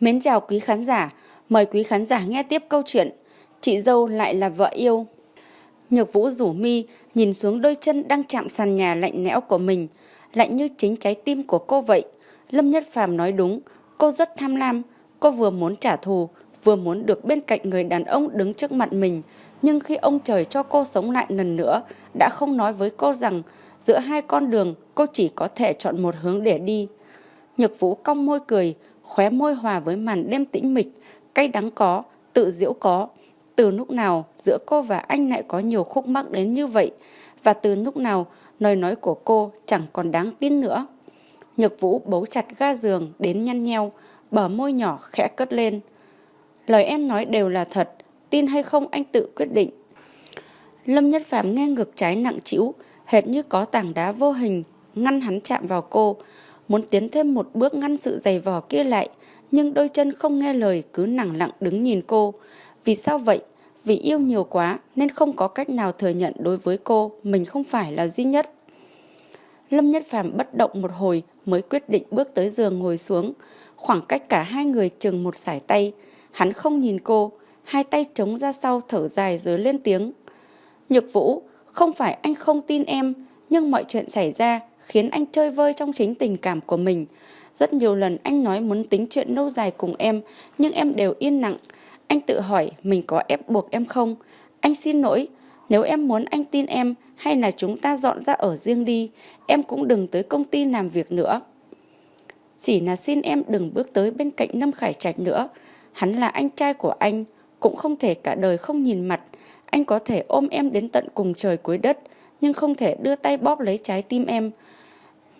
Mến chào quý khán giả, mời quý khán giả nghe tiếp câu chuyện Chị dâu lại là vợ yêu. Nhược Vũ rủ mi nhìn xuống đôi chân đang chạm sàn nhà lạnh lẽo của mình, lạnh như chính trái tim của cô vậy. Lâm Nhất Phàm nói đúng, cô rất tham lam, cô vừa muốn trả thù, vừa muốn được bên cạnh người đàn ông đứng trước mặt mình. Nhưng khi ông trời cho cô sống lại lần nữa, đã không nói với cô rằng giữa hai con đường cô chỉ có thể chọn một hướng để đi. Nhược Vũ cong môi cười, khóe môi hòa với màn đêm tĩnh mịch, cay đắng có, tự diễu có. Từ lúc nào giữa cô và anh lại có nhiều khúc mắc đến như vậy và từ lúc nào lời nói của cô chẳng còn đáng tin nữa. Nhược Vũ bấu chặt ga giường đến nhăn nheo, bờ môi nhỏ khẽ cất lên. Lời em nói đều là thật, tin hay không anh tự quyết định. Lâm Nhất Phạm nghe ngực trái nặng trĩu, hệt như có tảng đá vô hình ngăn hắn chạm vào cô, muốn tiến thêm một bước ngăn sự giày vò kia lại, nhưng đôi chân không nghe lời cứ nặng lặng đứng nhìn cô. Vì sao vậy? Vì yêu nhiều quá nên không có cách nào thừa nhận đối với cô mình không phải là duy nhất. Lâm Nhất Phàm bất động một hồi mới quyết định bước tới giường ngồi xuống. Khoảng cách cả hai người chừng một sải tay. Hắn không nhìn cô, hai tay trống ra sau thở dài rồi lên tiếng. Nhược Vũ, không phải anh không tin em, nhưng mọi chuyện xảy ra khiến anh chơi vơi trong chính tình cảm của mình. Rất nhiều lần anh nói muốn tính chuyện lâu dài cùng em, nhưng em đều yên lặng. Anh tự hỏi mình có ép buộc em không? Anh xin lỗi, nếu em muốn anh tin em hay là chúng ta dọn ra ở riêng đi, em cũng đừng tới công ty làm việc nữa. Chỉ là xin em đừng bước tới bên cạnh Lâm Khải Trạch nữa. Hắn là anh trai của anh, cũng không thể cả đời không nhìn mặt. Anh có thể ôm em đến tận cùng trời cuối đất, nhưng không thể đưa tay bóp lấy trái tim em.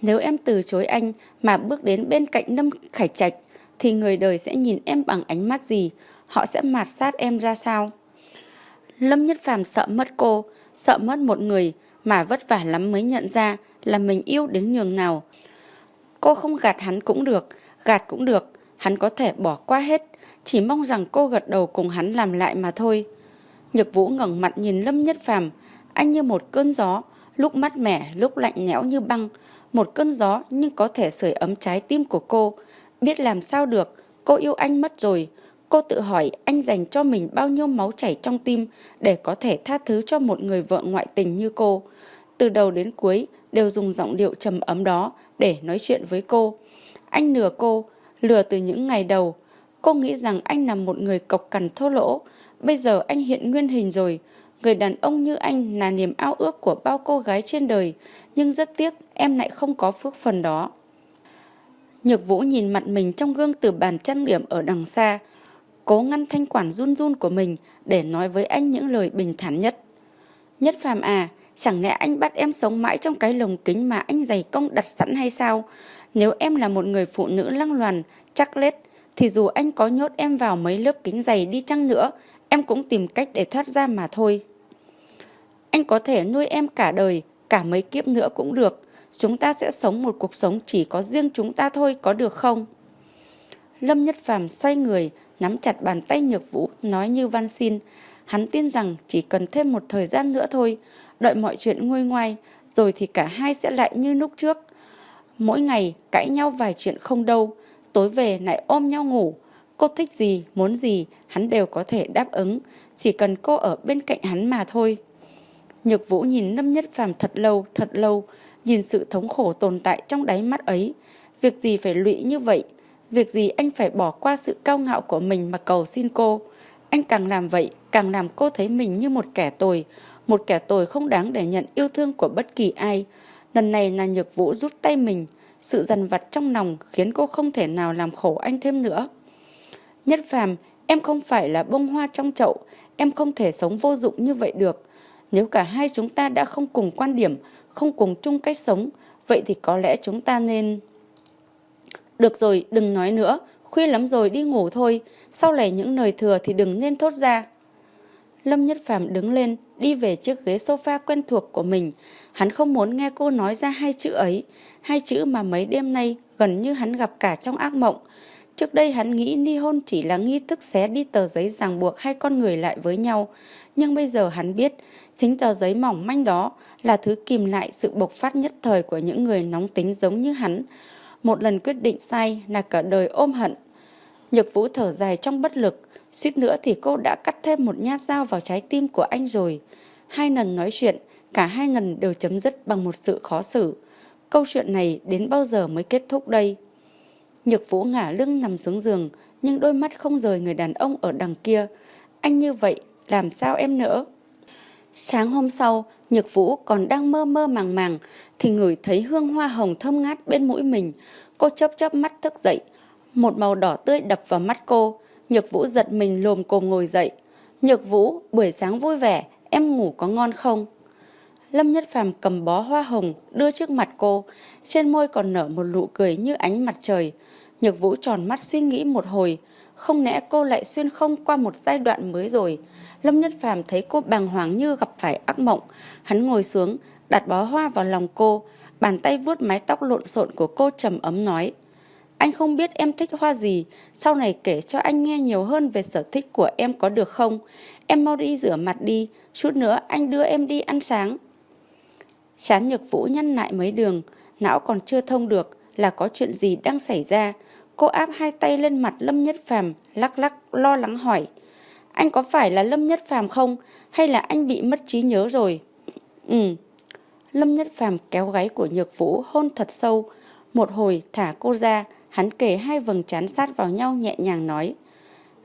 Nếu em từ chối anh mà bước đến bên cạnh Lâm Khải Trạch, thì người đời sẽ nhìn em bằng ánh mắt gì, họ sẽ mạt sát em ra sao. Lâm Nhất Phàm sợ mất cô, sợ mất một người mà vất vả lắm mới nhận ra là mình yêu đến nhường nào. Cô không gạt hắn cũng được, gạt cũng được, hắn có thể bỏ qua hết, chỉ mong rằng cô gật đầu cùng hắn làm lại mà thôi. Nhược Vũ ngẩng mặt nhìn Lâm Nhất Phàm, anh như một cơn gió, lúc mát mẻ, lúc lạnh nhẽo như băng, một cơn gió nhưng có thể sưởi ấm trái tim của cô. Biết làm sao được, cô yêu anh mất rồi. Cô tự hỏi anh dành cho mình bao nhiêu máu chảy trong tim để có thể tha thứ cho một người vợ ngoại tình như cô. Từ đầu đến cuối đều dùng giọng điệu trầm ấm đó để nói chuyện với cô. Anh lừa cô, lừa từ những ngày đầu. Cô nghĩ rằng anh là một người cộc cằn thô lỗ. Bây giờ anh hiện nguyên hình rồi. Người đàn ông như anh là niềm ao ước của bao cô gái trên đời. Nhưng rất tiếc em lại không có phước phần đó. Nhược Vũ nhìn mặt mình trong gương từ bàn trang điểm ở đằng xa, cố ngăn thanh quản run run của mình để nói với anh những lời bình thản nhất. Nhất phàm à, chẳng lẽ anh bắt em sống mãi trong cái lồng kính mà anh dày công đặt sẵn hay sao? Nếu em là một người phụ nữ lăng loàn, chắc lết, thì dù anh có nhốt em vào mấy lớp kính dày đi chăng nữa, em cũng tìm cách để thoát ra mà thôi. Anh có thể nuôi em cả đời, cả mấy kiếp nữa cũng được. Chúng ta sẽ sống một cuộc sống chỉ có riêng chúng ta thôi, có được không? Lâm Nhất Phàm xoay người, nắm chặt bàn tay Nhược Vũ, nói như van xin. Hắn tin rằng chỉ cần thêm một thời gian nữa thôi, đợi mọi chuyện nguôi ngoai, rồi thì cả hai sẽ lại như lúc trước. Mỗi ngày cãi nhau vài chuyện không đâu, tối về lại ôm nhau ngủ. Cô thích gì, muốn gì, hắn đều có thể đáp ứng, chỉ cần cô ở bên cạnh hắn mà thôi. Nhược Vũ nhìn Lâm Nhất Phàm thật lâu, thật lâu, nhìn sự thống khổ tồn tại trong đáy mắt ấy. Việc gì phải lụy như vậy? Việc gì anh phải bỏ qua sự cao ngạo của mình mà cầu xin cô? Anh càng làm vậy, càng làm cô thấy mình như một kẻ tồi, một kẻ tồi không đáng để nhận yêu thương của bất kỳ ai. Lần này là Nhược Vũ rút tay mình, sự dằn vặt trong lòng khiến cô không thể nào làm khổ anh thêm nữa. Nhất phàm, em không phải là bông hoa trong chậu, em không thể sống vô dụng như vậy được. Nếu cả hai chúng ta đã không cùng quan điểm, không cùng chung cách sống, vậy thì có lẽ chúng ta nên... Được rồi, đừng nói nữa, khuya lắm rồi đi ngủ thôi, sau này những lời thừa thì đừng nên thốt ra. Lâm Nhất Phàm đứng lên, đi về chiếc ghế sofa quen thuộc của mình. Hắn không muốn nghe cô nói ra hai chữ ấy, hai chữ mà mấy đêm nay gần như hắn gặp cả trong ác mộng. Trước đây hắn nghĩ ly hôn chỉ là nghi thức xé đi tờ giấy ràng buộc hai con người lại với nhau. Nhưng bây giờ hắn biết, chính tờ giấy mỏng manh đó là thứ kìm lại sự bộc phát nhất thời của những người nóng tính giống như hắn. Một lần quyết định sai là cả đời ôm hận. Nhược Vũ thở dài trong bất lực, suýt nữa thì cô đã cắt thêm một nhát dao vào trái tim của anh rồi. Hai lần nói chuyện, cả hai lần đều chấm dứt bằng một sự khó xử. Câu chuyện này đến bao giờ mới kết thúc đây? Nhược Vũ ngả lưng nằm xuống giường, nhưng đôi mắt không rời người đàn ông ở đằng kia. Anh như vậy, làm sao em nữa? Sáng hôm sau, Nhược Vũ còn đang mơ mơ màng màng, thì ngửi thấy hương hoa hồng thơm ngát bên mũi mình. Cô chớp chớp mắt thức dậy, một màu đỏ tươi đập vào mắt cô. Nhược Vũ giật mình lồm cồm ngồi dậy. Nhược Vũ, buổi sáng vui vẻ, em ngủ có ngon không? Lâm Nhất Phàm cầm bó hoa hồng đưa trước mặt cô, trên môi còn nở một nụ cười như ánh mặt trời. Nhược Vũ tròn mắt suy nghĩ một hồi, không lẽ cô lại xuyên không qua một giai đoạn mới rồi. Lâm Nhất Phàm thấy cô bàng hoàng như gặp phải ác mộng, hắn ngồi xuống, đặt bó hoa vào lòng cô, bàn tay vuốt mái tóc lộn xộn của cô trầm ấm nói: "Anh không biết em thích hoa gì, sau này kể cho anh nghe nhiều hơn về sở thích của em có được không? Em mau đi rửa mặt đi, chút nữa anh đưa em đi ăn sáng." Chán Nhược Vũ nhăn lại mấy đường, não còn chưa thông được là có chuyện gì đang xảy ra. Cô áp hai tay lên mặt Lâm Nhất Phàm, lắc lắc lo lắng hỏi: "Anh có phải là Lâm Nhất Phàm không hay là anh bị mất trí nhớ rồi?" "Ừ." Lâm Nhất Phàm kéo gáy của Nhược Vũ hôn thật sâu, một hồi thả cô ra, hắn kề hai vầng trán sát vào nhau nhẹ nhàng nói: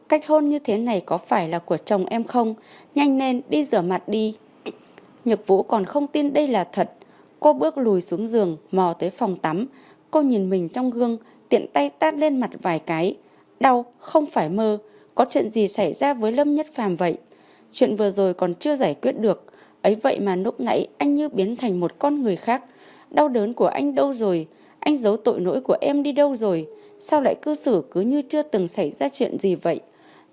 "Cách hôn như thế này có phải là của chồng em không? Nhanh lên đi rửa mặt đi." Nhược Vũ còn không tin đây là thật. Cô bước lùi xuống giường, mò tới phòng tắm. Cô nhìn mình trong gương, tiện tay tát lên mặt vài cái. Đau, không phải mơ. Có chuyện gì xảy ra với Lâm Nhất Phàm vậy? Chuyện vừa rồi còn chưa giải quyết được. Ấy vậy mà lúc nãy anh như biến thành một con người khác. Đau đớn của anh đâu rồi? Anh giấu tội lỗi của em đi đâu rồi? Sao lại cư xử cứ như chưa từng xảy ra chuyện gì vậy?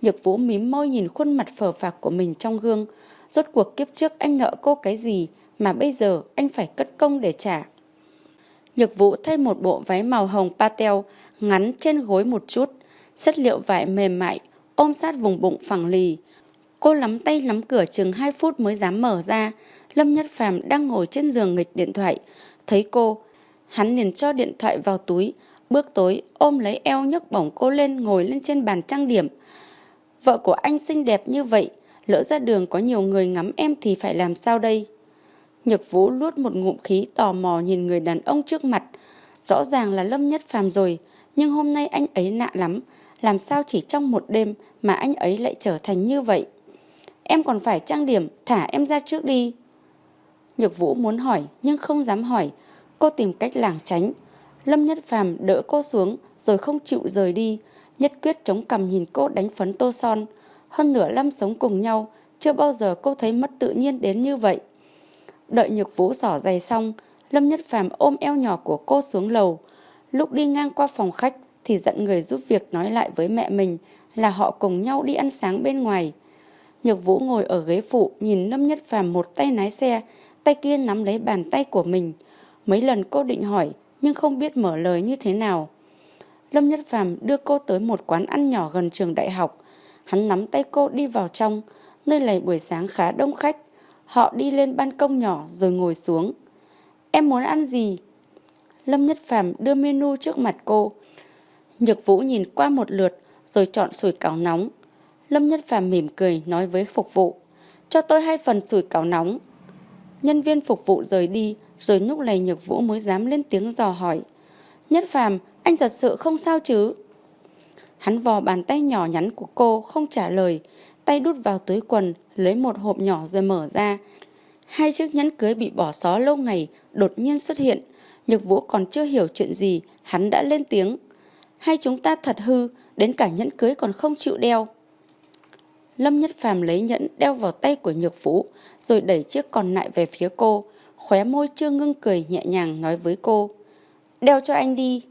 Nhược Vũ mím môi nhìn khuôn mặt phờ phạc của mình trong gương. Rốt cuộc kiếp trước anh nợ cô cái gì mà bây giờ anh phải cất công để trả. Nhược Vũ thay một bộ váy màu hồng patel ngắn trên gối một chút, chất liệu vải mềm mại, ôm sát vùng bụng phẳng lì. Cô lắm tay nắm cửa chừng 2 phút mới dám mở ra. Lâm Nhất Phàm đang ngồi trên giường nghịch điện thoại. Thấy cô, hắn liền cho điện thoại vào túi, bước tối ôm lấy eo nhấc bổng cô lên ngồi lên trên bàn trang điểm. Vợ của anh xinh đẹp như vậy, lỡ ra đường có nhiều người ngắm em thì phải làm sao đây? Nhược Vũ luốt một ngụm khí tò mò nhìn người đàn ông trước mặt. Rõ ràng là Lâm Nhất Phàm rồi, nhưng hôm nay anh ấy nạ lắm. Làm sao chỉ trong một đêm mà anh ấy lại trở thành như vậy? Em còn phải trang điểm, thả em ra trước đi. Nhược Vũ muốn hỏi nhưng không dám hỏi. Cô tìm cách lảng tránh. Lâm Nhất Phàm đỡ cô xuống rồi không chịu rời đi. Nhất quyết chống cằm nhìn cô đánh phấn tô son. Hơn nửa năm sống cùng nhau, chưa bao giờ cô thấy mất tự nhiên đến như vậy. Đợi Nhược Vũ xỏ giày xong, Lâm Nhất Phàm ôm eo nhỏ của cô xuống lầu. Lúc đi ngang qua phòng khách thì giận người giúp việc nói lại với mẹ mình là họ cùng nhau đi ăn sáng bên ngoài. Nhược Vũ ngồi ở ghế phụ nhìn Lâm Nhất Phàm một tay lái xe, tay kia nắm lấy bàn tay của mình. Mấy lần cô định hỏi nhưng không biết mở lời như thế nào. Lâm Nhất Phàm đưa cô tới một quán ăn nhỏ gần trường đại học. Hắn nắm tay cô đi vào trong, nơi này buổi sáng khá đông khách. Họ đi lên ban công nhỏ rồi ngồi xuống. Em muốn ăn gì? Lâm Nhất Phàm đưa menu trước mặt cô. Nhược Vũ nhìn qua một lượt rồi chọn sủi cảo nóng. Lâm Nhất Phàm mỉm cười nói với phục vụ. Cho tôi hai phần sủi cảo nóng. Nhân viên phục vụ rời đi rồi lúc này Nhược Vũ mới dám lên tiếng dò hỏi. Nhất Phàm, anh thật sự không sao chứ? Hắn vò bàn tay nhỏ nhắn của cô không trả lời, tay đút vào túi quần, lấy một hộp nhỏ rồi mở ra. Hai chiếc nhẫn cưới bị bỏ xó lâu ngày đột nhiên xuất hiện. Nhược Vũ còn chưa hiểu chuyện gì, hắn đã lên tiếng. Hay chúng ta thật hư, đến cả nhẫn cưới còn không chịu đeo. Lâm Nhất Phàm lấy nhẫn đeo vào tay của Nhược Vũ, rồi đẩy chiếc còn lại về phía cô. Khóe môi chưa ngưng cười nhẹ nhàng nói với cô. Đeo cho anh đi.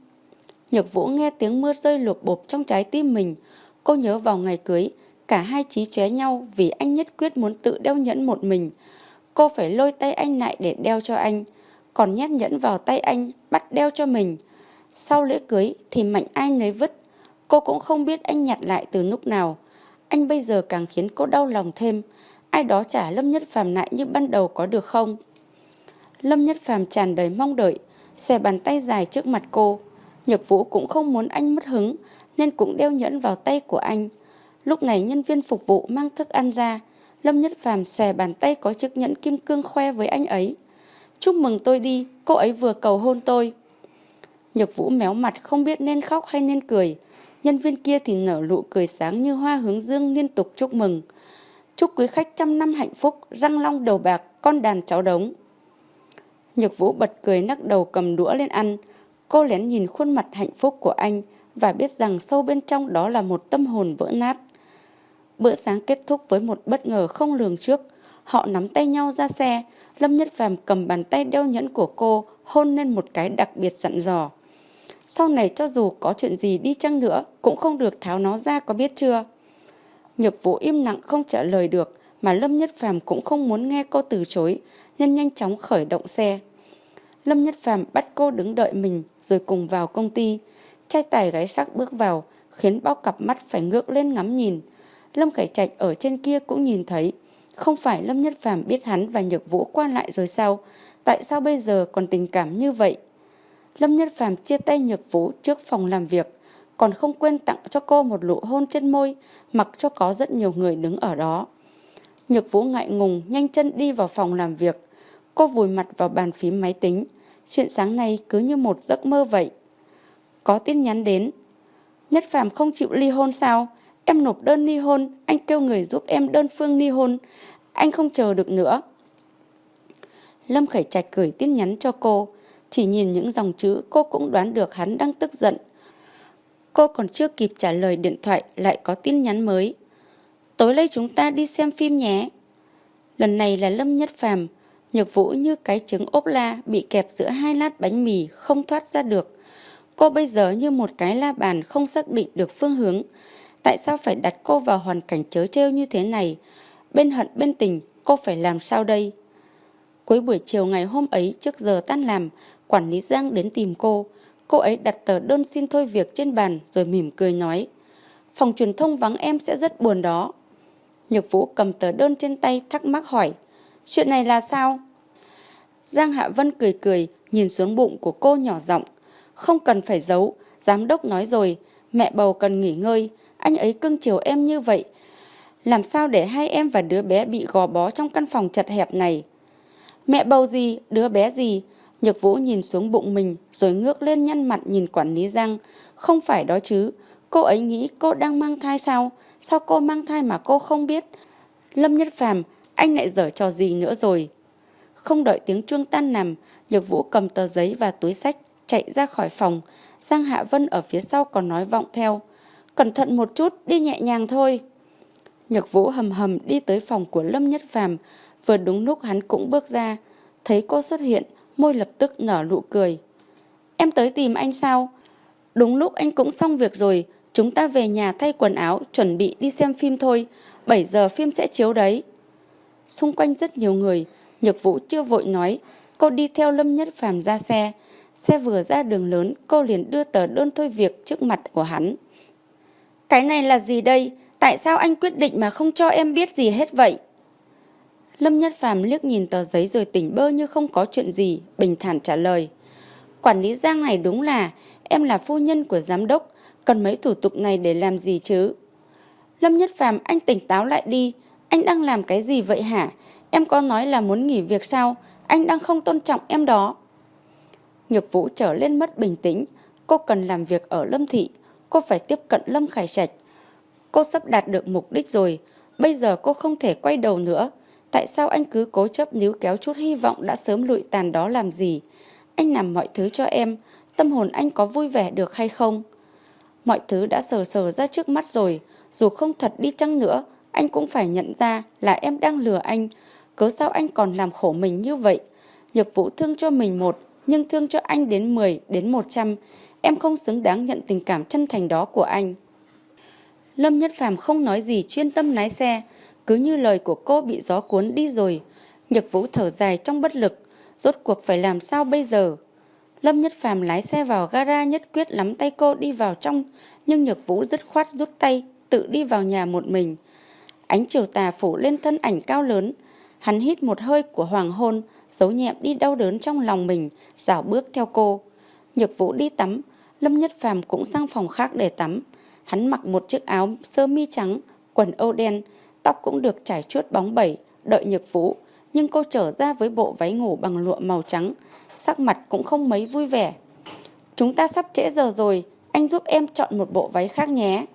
Nhược Vũ nghe tiếng mưa rơi lụp bộp trong trái tim mình. Cô nhớ vào ngày cưới, cả hai trí chóe nhau vì anh nhất quyết muốn tự đeo nhẫn một mình. Cô phải lôi tay anh lại để đeo cho anh, còn nhét nhẫn vào tay anh, bắt đeo cho mình. Sau lễ cưới thì mạnh ai nấy vứt. Cô cũng không biết anh nhặt lại từ lúc nào. Anh bây giờ càng khiến cô đau lòng thêm. Ai đó trả Lâm Nhất Phàm lại như ban đầu có được không? Lâm Nhất Phàm tràn đầy mong đợi, xòe bàn tay dài trước mặt cô. Nhược Vũ cũng không muốn anh mất hứng, nên cũng đeo nhẫn vào tay của anh. Lúc này nhân viên phục vụ mang thức ăn ra, Lâm Nhất Phàm xòe bàn tay có chiếc nhẫn kim cương khoe với anh ấy. Chúc mừng tôi đi, cô ấy vừa cầu hôn tôi. Nhược Vũ méo mặt không biết nên khóc hay nên cười. Nhân viên kia thì nở nụ cười sáng như hoa hướng dương liên tục chúc mừng. Chúc quý khách trăm năm hạnh phúc, răng long đầu bạc, con đàn cháu đống. Nhược Vũ bật cười nắc đầu cầm đũa lên ăn. Cô lén nhìn khuôn mặt hạnh phúc của anh và biết rằng sâu bên trong đó là một tâm hồn vỡ nát. Bữa sáng kết thúc với một bất ngờ không lường trước. Họ nắm tay nhau ra xe. Lâm Nhất Phàm cầm bàn tay đeo nhẫn của cô, hôn lên một cái đặc biệt dặn dò. Sau này cho dù có chuyện gì đi chăng nữa, cũng không được tháo nó ra, có biết chưa? Nhược vũ im lặng không trả lời được, mà Lâm Nhất Phàm cũng không muốn nghe cô từ chối, nên nhanh chóng khởi động xe. Lâm Nhất Phàm bắt cô đứng đợi mình, rồi cùng vào công ty. Trai tài gái sắc bước vào, khiến bao cặp mắt phải ngước lên ngắm nhìn. Lâm Khải Trạch ở trên kia cũng nhìn thấy. Không phải Lâm Nhất Phàm biết hắn và Nhược Vũ qua lại rồi sao? Tại sao bây giờ còn tình cảm như vậy? Lâm Nhất Phàm chia tay Nhược Vũ trước phòng làm việc, còn không quên tặng cho cô một nụ hôn trên môi, mặc cho có rất nhiều người đứng ở đó. Nhược Vũ ngại ngùng nhanh chân đi vào phòng làm việc. Cô vùi mặt vào bàn phím máy tính. Chuyện sáng nay cứ như một giấc mơ vậy. Có tin nhắn đến. Nhất Phàm không chịu ly hôn sao? Em nộp đơn ly hôn, anh kêu người giúp em đơn phương ly hôn. Anh không chờ được nữa. Lâm Khải Trạch gửi tin nhắn cho cô. Chỉ nhìn những dòng chữ cô cũng đoán được hắn đang tức giận. Cô còn chưa kịp trả lời điện thoại lại có tin nhắn mới. Tối nay chúng ta đi xem phim nhé. Lần này là Lâm Nhất Phàm, Nhược Vũ như cái trứng ốp la bị kẹp giữa hai lát bánh mì không thoát ra được. Cô bây giờ như một cái la bàn không xác định được phương hướng. Tại sao phải đặt cô vào hoàn cảnh chớ trêu như thế này? Bên hận bên tình, cô phải làm sao đây? Cuối buổi chiều ngày hôm ấy trước giờ tan làm, quản lý Giang đến tìm cô. Cô ấy đặt tờ đơn xin thôi việc trên bàn rồi mỉm cười nói. Phòng truyền thông vắng em sẽ rất buồn đó. Nhược Vũ cầm tờ đơn trên tay thắc mắc hỏi. Chuyện này là sao? Giang Hạ Vân cười cười, nhìn xuống bụng của cô nhỏ giọng. Không cần phải giấu, giám đốc nói rồi, mẹ bầu cần nghỉ ngơi, anh ấy cưng chiều em như vậy. Làm sao để hai em và đứa bé bị gò bó trong căn phòng chật hẹp này? Mẹ bầu gì, đứa bé gì? Nhược Vũ nhìn xuống bụng mình rồi ngước lên nhăn mặt nhìn quản lý Giang. Không phải đó chứ, cô ấy nghĩ cô đang mang thai sao? Sao cô mang thai mà cô không biết? Lâm Nhất Phàm, anh lại dở trò gì nữa rồi? Không đợi tiếng chuông tan nằm, Nhược Vũ cầm tờ giấy và túi sách chạy ra khỏi phòng. Giang Hạ Vân ở phía sau còn nói vọng theo. Cẩn thận một chút, đi nhẹ nhàng thôi. Nhược Vũ hầm hầm đi tới phòng của Lâm Nhất Phàm, vừa đúng lúc hắn cũng bước ra, thấy cô xuất hiện, môi lập tức nở nụ cười. Em tới tìm anh sao? Đúng lúc anh cũng xong việc rồi, chúng ta về nhà thay quần áo, chuẩn bị đi xem phim thôi, 7 giờ phim sẽ chiếu đấy. Xung quanh rất nhiều người, Nhược Vũ chưa vội nói, cô đi theo Lâm Nhất Phàm ra xe. Xe vừa ra đường lớn, cô liền đưa tờ đơn thôi việc trước mặt của hắn. Cái này là gì đây? Tại sao anh quyết định mà không cho em biết gì hết vậy? Lâm Nhất Phàm liếc nhìn tờ giấy rồi tỉnh bơ như không có chuyện gì, bình thản trả lời. Quản lý Giang này đúng là, em là phu nhân của giám đốc, cần mấy thủ tục này để làm gì chứ? Lâm Nhất Phàm anh tỉnh táo lại đi, anh đang làm cái gì vậy hả? Em có nói là muốn nghỉ việc sao? Anh đang không tôn trọng em đó. Nhược Vũ trở lên mất bình tĩnh, cô cần làm việc ở Lâm Thị, cô phải tiếp cận Lâm Khải Trạch. Cô sắp đạt được mục đích rồi, bây giờ cô không thể quay đầu nữa. Tại sao anh cứ cố chấp níu kéo chút hy vọng đã sớm lụi tàn đó làm gì? Anh làm mọi thứ cho em, tâm hồn anh có vui vẻ được hay không? Mọi thứ đã sờ sờ ra trước mắt rồi, dù không thật đi chăng nữa, anh cũng phải nhận ra là em đang lừa anh. Cớ sao anh còn làm khổ mình như vậy? Nhược vũ thương cho mình một, nhưng thương cho anh đến 10, đến 100. Em không xứng đáng nhận tình cảm chân thành đó của anh. Lâm Nhất Phàm không nói gì chuyên tâm lái xe, cứ như lời của cô bị gió cuốn đi rồi. Nhược Vũ thở dài trong bất lực, rốt cuộc phải làm sao bây giờ? Lâm Nhất Phàm lái xe vào gara nhất quyết lắm tay cô đi vào trong, nhưng Nhược Vũ dứt khoát rút tay, tự đi vào nhà một mình. Ánh chiều tà phủ lên thân ảnh cao lớn, hắn hít một hơi của hoàng hôn, giấu nhẹm đi đau đớn trong lòng mình, rảo bước theo cô. Nhược Vũ đi tắm, Lâm Nhất Phàm cũng sang phòng khác để tắm. Hắn mặc một chiếc áo sơ mi trắng, quần âu đen, tóc cũng được trải chuốt bóng bẩy, đợi nhược vũ. Nhưng cô trở ra với bộ váy ngủ bằng lụa màu trắng, sắc mặt cũng không mấy vui vẻ. Chúng ta sắp trễ giờ rồi, anh giúp em chọn một bộ váy khác nhé.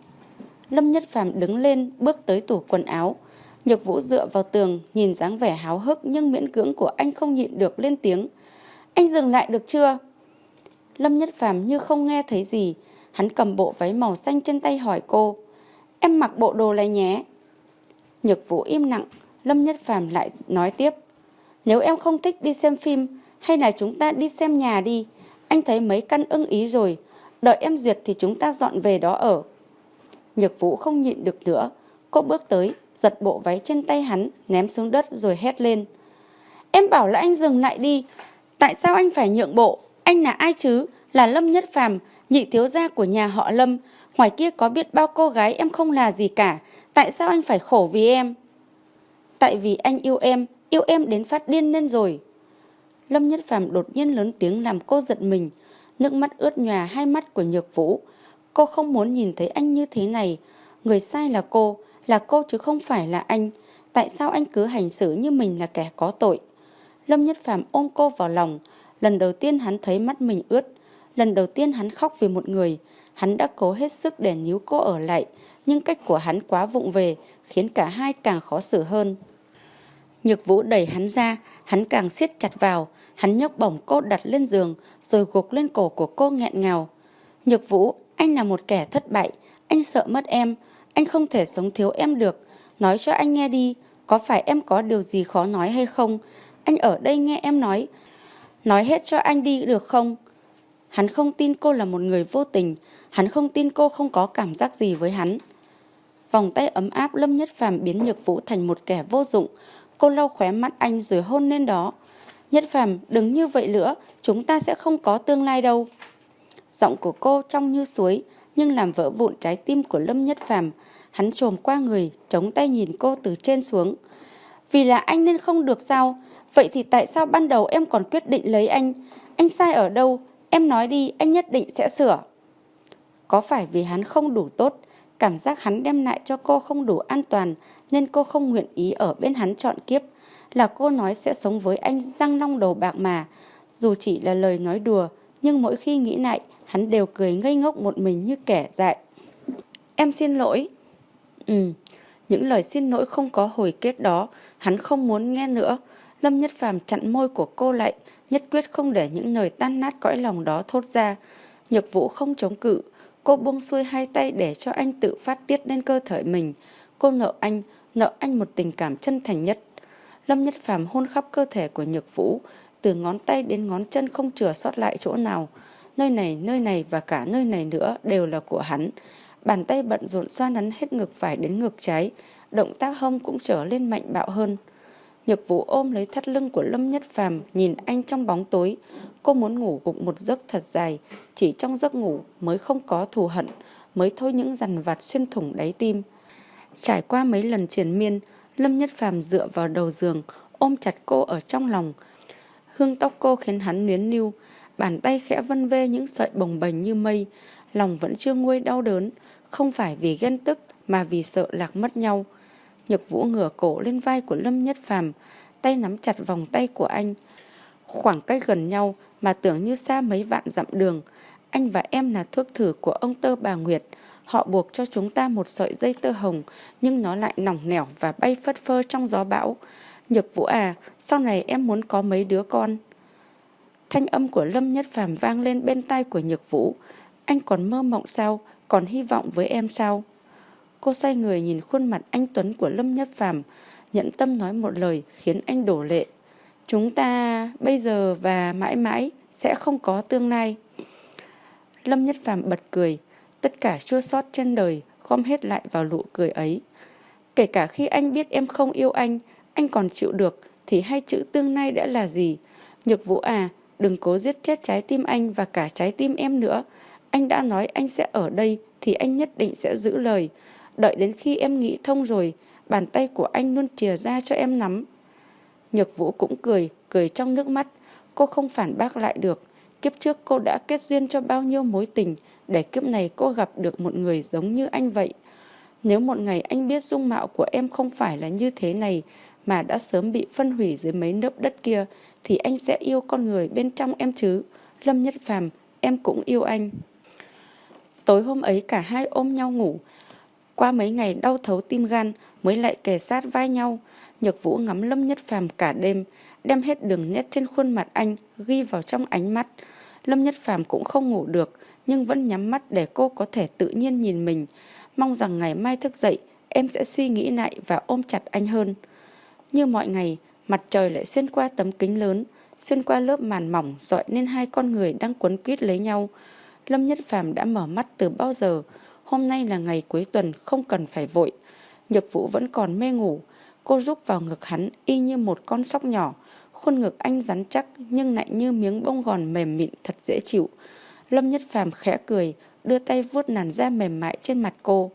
Lâm Nhất Phàm đứng lên, bước tới tủ quần áo. Nhược Vũ dựa vào tường, nhìn dáng vẻ háo hức nhưng miễn cưỡng của anh không nhịn được lên tiếng. Anh dừng lại được chưa? Lâm Nhất Phàm như không nghe thấy gì, hắn cầm bộ váy màu xanh trên tay hỏi cô. Em mặc bộ đồ này nhé. Nhược Vũ im lặng, Lâm Nhất Phàm lại nói tiếp. Nếu em không thích đi xem phim, hay là chúng ta đi xem nhà đi. Anh thấy mấy căn ưng ý rồi, đợi em duyệt thì chúng ta dọn về đó ở. Nhược Vũ không nhịn được nữa, cô bước tới, giật bộ váy trên tay hắn, ném xuống đất rồi hét lên. Em bảo là anh dừng lại đi, tại sao anh phải nhượng bộ? Anh là ai chứ? Là Lâm Nhất Phàm, nhị thiếu gia của nhà họ Lâm. Ngoài kia có biết bao cô gái em không là gì cả, tại sao anh phải khổ vì em? Tại vì anh yêu em, yêu em đến phát điên lên rồi. Lâm Nhất Phàm đột nhiên lớn tiếng làm cô giật mình, nước mắt ướt nhòa hai mắt của Nhược Vũ. Cô không muốn nhìn thấy anh như thế này, người sai là cô, là cô chứ không phải là anh. Tại sao anh cứ hành xử như mình là kẻ có tội? Lâm Nhất Phàm ôm cô vào lòng, lần đầu tiên hắn thấy mắt mình ướt, lần đầu tiên hắn khóc vì một người, hắn đã cố hết sức để níu cô ở lại, nhưng cách của hắn quá vụng về, khiến cả hai càng khó xử hơn. Nhược Vũ đẩy hắn ra, hắn càng siết chặt vào, hắn nhấc bổng cô đặt lên giường, rồi gục lên cổ của cô nghẹn ngào. Nhược Vũ, anh là một kẻ thất bại, anh sợ mất em, anh không thể sống thiếu em được. Nói cho anh nghe đi, có phải em có điều gì khó nói hay không? Anh ở đây nghe em nói. Nói hết cho anh đi được không? Hắn không tin cô là một người vô tình, hắn không tin cô không có cảm giác gì với hắn. Vòng tay ấm áp Lâm Nhất Phàm biến Nhược Vũ thành một kẻ vô dụng. Cô lau khóe mắt anh rồi hôn lên đó. Nhất Phàm đừng như vậy nữa, chúng ta sẽ không có tương lai đâu. Giọng của cô trong như suối, nhưng làm vỡ vụn trái tim của Lâm Nhất Phàm. Hắn trồm qua người, chống tay nhìn cô từ trên xuống. Vì là anh nên không được sao? Vậy thì tại sao ban đầu em còn quyết định lấy anh? Anh sai ở đâu? Em nói đi, anh nhất định sẽ sửa. Có phải vì hắn không đủ tốt, cảm giác hắn đem lại cho cô không đủ an toàn, nên cô không nguyện ý ở bên hắn chọn kiếp? Là cô nói sẽ sống với anh răng long đầu bạc mà. Dù chỉ là lời nói đùa, nhưng mỗi khi nghĩ lại, hắn đều cười ngây ngốc một mình như kẻ dại. Em xin lỗi. Ừ, những lời xin lỗi không có hồi kết đó, hắn không muốn nghe nữa. Lâm Nhất Phàm chặn môi của cô lại, nhất quyết không để những lời tan nát cõi lòng đó thốt ra. Nhược vũ không chống cự, cô buông xuôi hai tay để cho anh tự phát tiết lên cơ thể mình. Cô nợ anh, nợ anh một tình cảm chân thành nhất. Lâm Nhất Phàm hôn khắp cơ thể của Nhược Vũ, từ ngón tay đến ngón chân không chừa sót lại chỗ nào. Nơi này, nơi này và cả nơi này nữa đều là của hắn. Bàn tay bận rộn xoa nắn hết ngực phải đến ngực trái, động tác hông cũng trở lên mạnh bạo hơn. Nhược Vũ ôm lấy thắt lưng của Lâm Nhất Phàm, nhìn anh trong bóng tối. Cô muốn ngủ gục một giấc thật dài, chỉ trong giấc ngủ mới không có thù hận, mới thôi những dằn vặt xuyên thủng đáy tim. Trải qua mấy lần triển miên, Lâm Nhất Phàm dựa vào đầu giường, ôm chặt cô ở trong lòng. Hương tóc cô khiến hắn nuyến lưu, bàn tay khẽ vân vê những sợi bồng bềnh như mây, lòng vẫn chưa nguôi đau đớn, không phải vì ghen tức mà vì sợ lạc mất nhau. Nhược Vũ ngửa cổ lên vai của Lâm Nhất Phàm, tay nắm chặt vòng tay của anh. Khoảng cách gần nhau mà tưởng như xa mấy vạn dặm đường. Anh và em là thuốc thử của ông tơ bà Nguyệt. Họ buộc cho chúng ta một sợi dây tơ hồng, nhưng nó lại nỏng nẻo và bay phất phơ trong gió bão. Nhược Vũ à, sau này em muốn có mấy đứa con. Thanh âm của Lâm Nhất Phàm vang lên bên tai của Nhược Vũ. Anh còn mơ mộng sao? Còn hy vọng với em sao? Cô xoay người nhìn khuôn mặt anh Tuấn của Lâm Nhất Phàm, nhẫn tâm nói một lời khiến anh đổ lệ. Chúng ta bây giờ và mãi mãi sẽ không có tương lai. Lâm Nhất Phàm bật cười, tất cả chua sót trên đời gom hết lại vào nụ cười ấy. Kể cả khi anh biết em không yêu anh, anh còn chịu được, thì hai chữ tương lai đã là gì? Nhược vũ à, đừng cố giết chết trái tim anh và cả trái tim em nữa. Anh đã nói anh sẽ ở đây thì anh nhất định sẽ giữ lời. Đợi đến khi em nghĩ thông rồi, bàn tay của anh luôn chìa ra cho em nắm. Nhược vũ cũng cười, cười trong nước mắt. Cô không phản bác lại được. Kiếp trước cô đã kết duyên cho bao nhiêu mối tình, để kiếp này cô gặp được một người giống như anh vậy. Nếu một ngày anh biết dung mạo của em không phải là như thế này mà đã sớm bị phân hủy dưới mấy nớp đất kia thì anh sẽ yêu con người bên trong em chứ. Lâm Nhất Phàm, em cũng yêu anh. Tối hôm ấy cả hai ôm nhau ngủ. Qua mấy ngày đau thấu tim gan mới lại kề sát vai nhau. Nhược Vũ ngắm Lâm Nhất Phàm cả đêm, đem hết đường nét trên khuôn mặt anh ghi vào trong ánh mắt. Lâm Nhất Phàm cũng không ngủ được, nhưng vẫn nhắm mắt để cô có thể tự nhiên nhìn mình. Mong rằng ngày mai thức dậy, em sẽ suy nghĩ lại và ôm chặt anh hơn. Như mọi ngày, mặt trời lại xuyên qua tấm kính lớn, xuyên qua lớp màn mỏng dọi nên hai con người đang quấn quýt lấy nhau. Lâm Nhất Phàm đã mở mắt từ bao giờ, hôm nay là ngày cuối tuần không cần phải vội. Nhược Vũ vẫn còn mê ngủ, cô rúc vào ngực hắn y như một con sóc nhỏ, khuôn ngực anh rắn chắc nhưng lại như miếng bông gòn mềm mịn thật dễ chịu. Lâm Nhất Phàm khẽ cười, đưa tay vuốt làn da mềm mại trên mặt cô.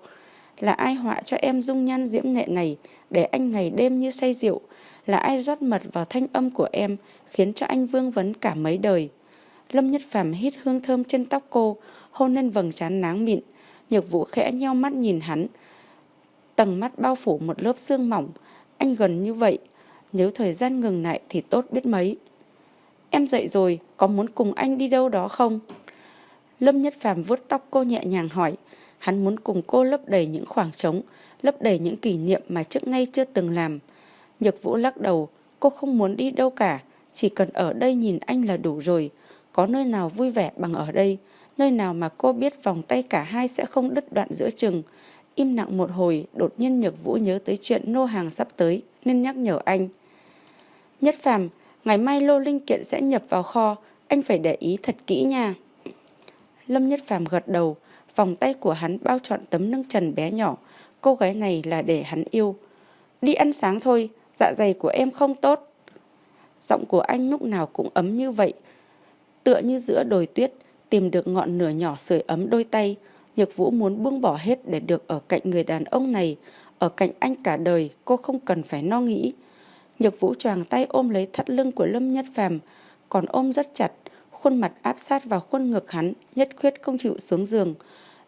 Là ai họa cho em dung nhan diễm nệ này để anh ngày đêm như say rượu? Là ai rót mật vào thanh âm của em khiến cho anh vương vấn cả mấy đời? Lâm Nhất Phàm hít hương thơm trên tóc cô, hôn lên vầng trán náng mịn. Nhược Vũ khẽ nheo mắt nhìn hắn. Tầng mắt bao phủ một lớp xương mỏng. Anh gần như vậy. Nếu thời gian ngừng lại thì tốt biết mấy. Em dậy rồi, có muốn cùng anh đi đâu đó không? Lâm Nhất Phàm vuốt tóc cô nhẹ nhàng hỏi. Hắn muốn cùng cô lấp đầy những khoảng trống, lấp đầy những kỷ niệm mà trước nay chưa từng làm. Nhược Vũ lắc đầu, cô không muốn đi đâu cả, chỉ cần ở đây nhìn anh là đủ rồi. Có nơi nào vui vẻ bằng ở đây, nơi nào mà cô biết vòng tay cả hai sẽ không đứt đoạn giữa chừng. Im lặng một hồi, đột nhiên Nhược Vũ nhớ tới chuyện nô hàng sắp tới, nên nhắc nhở anh. Nhất Phàm, ngày mai lô linh kiện sẽ nhập vào kho, anh phải để ý thật kỹ nha. Lâm Nhất Phàm gật đầu, vòng tay của hắn bao trọn tấm nâng trần bé nhỏ, cô gái này là để hắn yêu. Đi ăn sáng thôi, dạ dày của em không tốt. Giọng của anh lúc nào cũng ấm như vậy, tựa như giữa đồi tuyết, tìm được ngọn lửa nhỏ sưởi ấm đôi tay. Nhược Vũ muốn buông bỏ hết để được ở cạnh người đàn ông này, ở cạnh anh cả đời, cô không cần phải no nghĩ. Nhược Vũ choàng tay ôm lấy thắt lưng của Lâm Nhất Phàm, còn ôm rất chặt, khuôn mặt áp sát vào khuôn ngực hắn, nhất quyết không chịu xuống giường.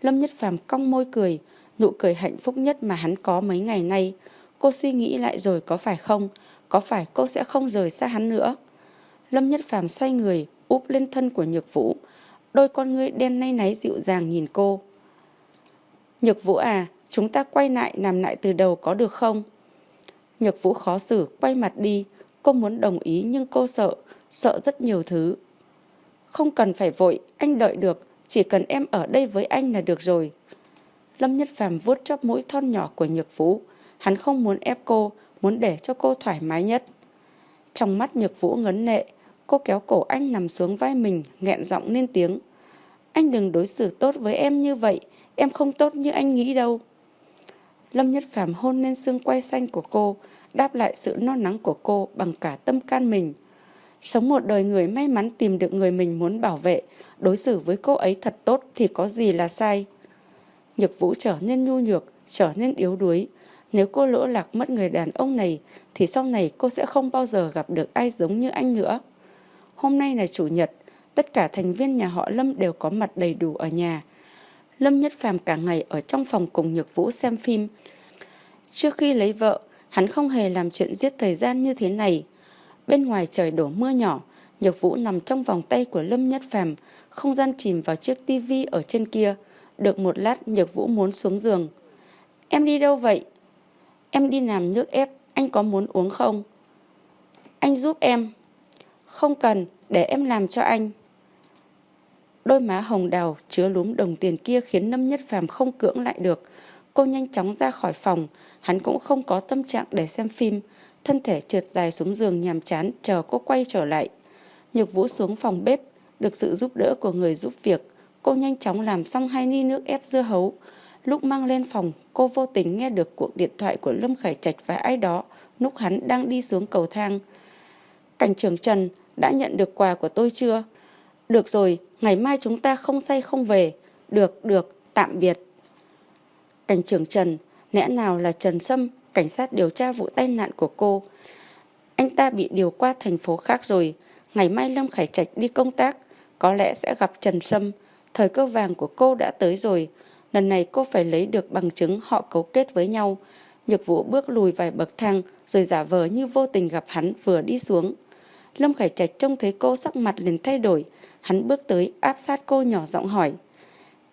Lâm Nhất Phàm cong môi cười, nụ cười hạnh phúc nhất mà hắn có mấy ngày nay. Cô suy nghĩ lại rồi có phải không? Có phải cô sẽ không rời xa hắn nữa? Lâm Nhất Phàm xoay người, úp lên thân của Nhược Vũ. Đôi con ngươi đen nay náy dịu dàng nhìn cô. Nhược Vũ à, chúng ta quay lại nằm lại từ đầu có được không? Nhược Vũ khó xử, quay mặt đi. Cô muốn đồng ý nhưng cô sợ, sợ rất nhiều thứ. Không cần phải vội, anh đợi được, chỉ cần em ở đây với anh là được rồi. Lâm Nhất Phàm vuốt chóp mũi thon nhỏ của Nhược Vũ. Hắn không muốn ép cô, muốn để cho cô thoải mái nhất. Trong mắt Nhược Vũ ngấn nệ, cô kéo cổ anh nằm xuống vai mình, nghẹn giọng lên tiếng. Anh đừng đối xử tốt với em như vậy, em không tốt như anh nghĩ đâu. Lâm Nhất Phàm hôn lên xương quay xanh của cô, đáp lại sự no nắng của cô bằng cả tâm can mình. Sống một đời người may mắn tìm được người mình muốn bảo vệ, đối xử với cô ấy thật tốt thì có gì là sai. Nhược Vũ trở nên nhu nhược, trở nên yếu đuối. Nếu cô lỗ lạc mất người đàn ông này thì sau này cô sẽ không bao giờ gặp được ai giống như anh nữa. Hôm nay là chủ nhật, tất cả thành viên nhà họ Lâm đều có mặt đầy đủ ở nhà. Lâm Nhất Phàm cả ngày ở trong phòng cùng Nhược Vũ xem phim. Trước khi lấy vợ, hắn không hề làm chuyện giết thời gian như thế này. Bên ngoài trời đổ mưa nhỏ, Nhược Vũ nằm trong vòng tay của Lâm Nhất Phàm, không gian chìm vào chiếc tivi ở trên kia. Được một lát Nhược Vũ muốn xuống giường. Em đi đâu vậy? Em đi làm nước ép, anh có muốn uống không? Anh giúp em. Không cần, để em làm cho anh. Đôi má hồng đào chứa lúm đồng tiền kia khiến Lâm Nhất Phàm không cưỡng lại được. Cô nhanh chóng ra khỏi phòng, hắn cũng không có tâm trạng để xem phim, thân thể trượt dài xuống giường nhàm chán chờ cô quay trở lại. Nhược Vũ xuống phòng bếp, được sự giúp đỡ của người giúp việc, cô nhanh chóng làm xong hai ni nước ép dưa hấu. Lúc mang lên phòng, cô vô tình nghe được cuộc điện thoại của Lâm Khải Trạch và ai đó lúc hắn đang đi xuống cầu thang. Cảnh trưởng Trần đã nhận được quà của tôi chưa? Được rồi, ngày mai chúng ta không say không về. Được, được, tạm biệt. Cảnh trưởng Trần, lẽ nào là Trần Sâm, cảnh sát điều tra vụ tai nạn của cô. Anh ta bị điều qua thành phố khác rồi. Ngày mai Lâm Khải Trạch đi công tác, có lẽ sẽ gặp Trần Sâm. Thời cơ vàng của cô đã tới rồi. Lần này cô phải lấy được bằng chứng họ cấu kết với nhau. Nhược vũ bước lùi vài bậc thang rồi giả vờ như vô tình gặp hắn vừa đi xuống. Lâm Khải Trạch trông thấy cô sắc mặt liền thay đổi. Hắn bước tới áp sát cô nhỏ giọng hỏi.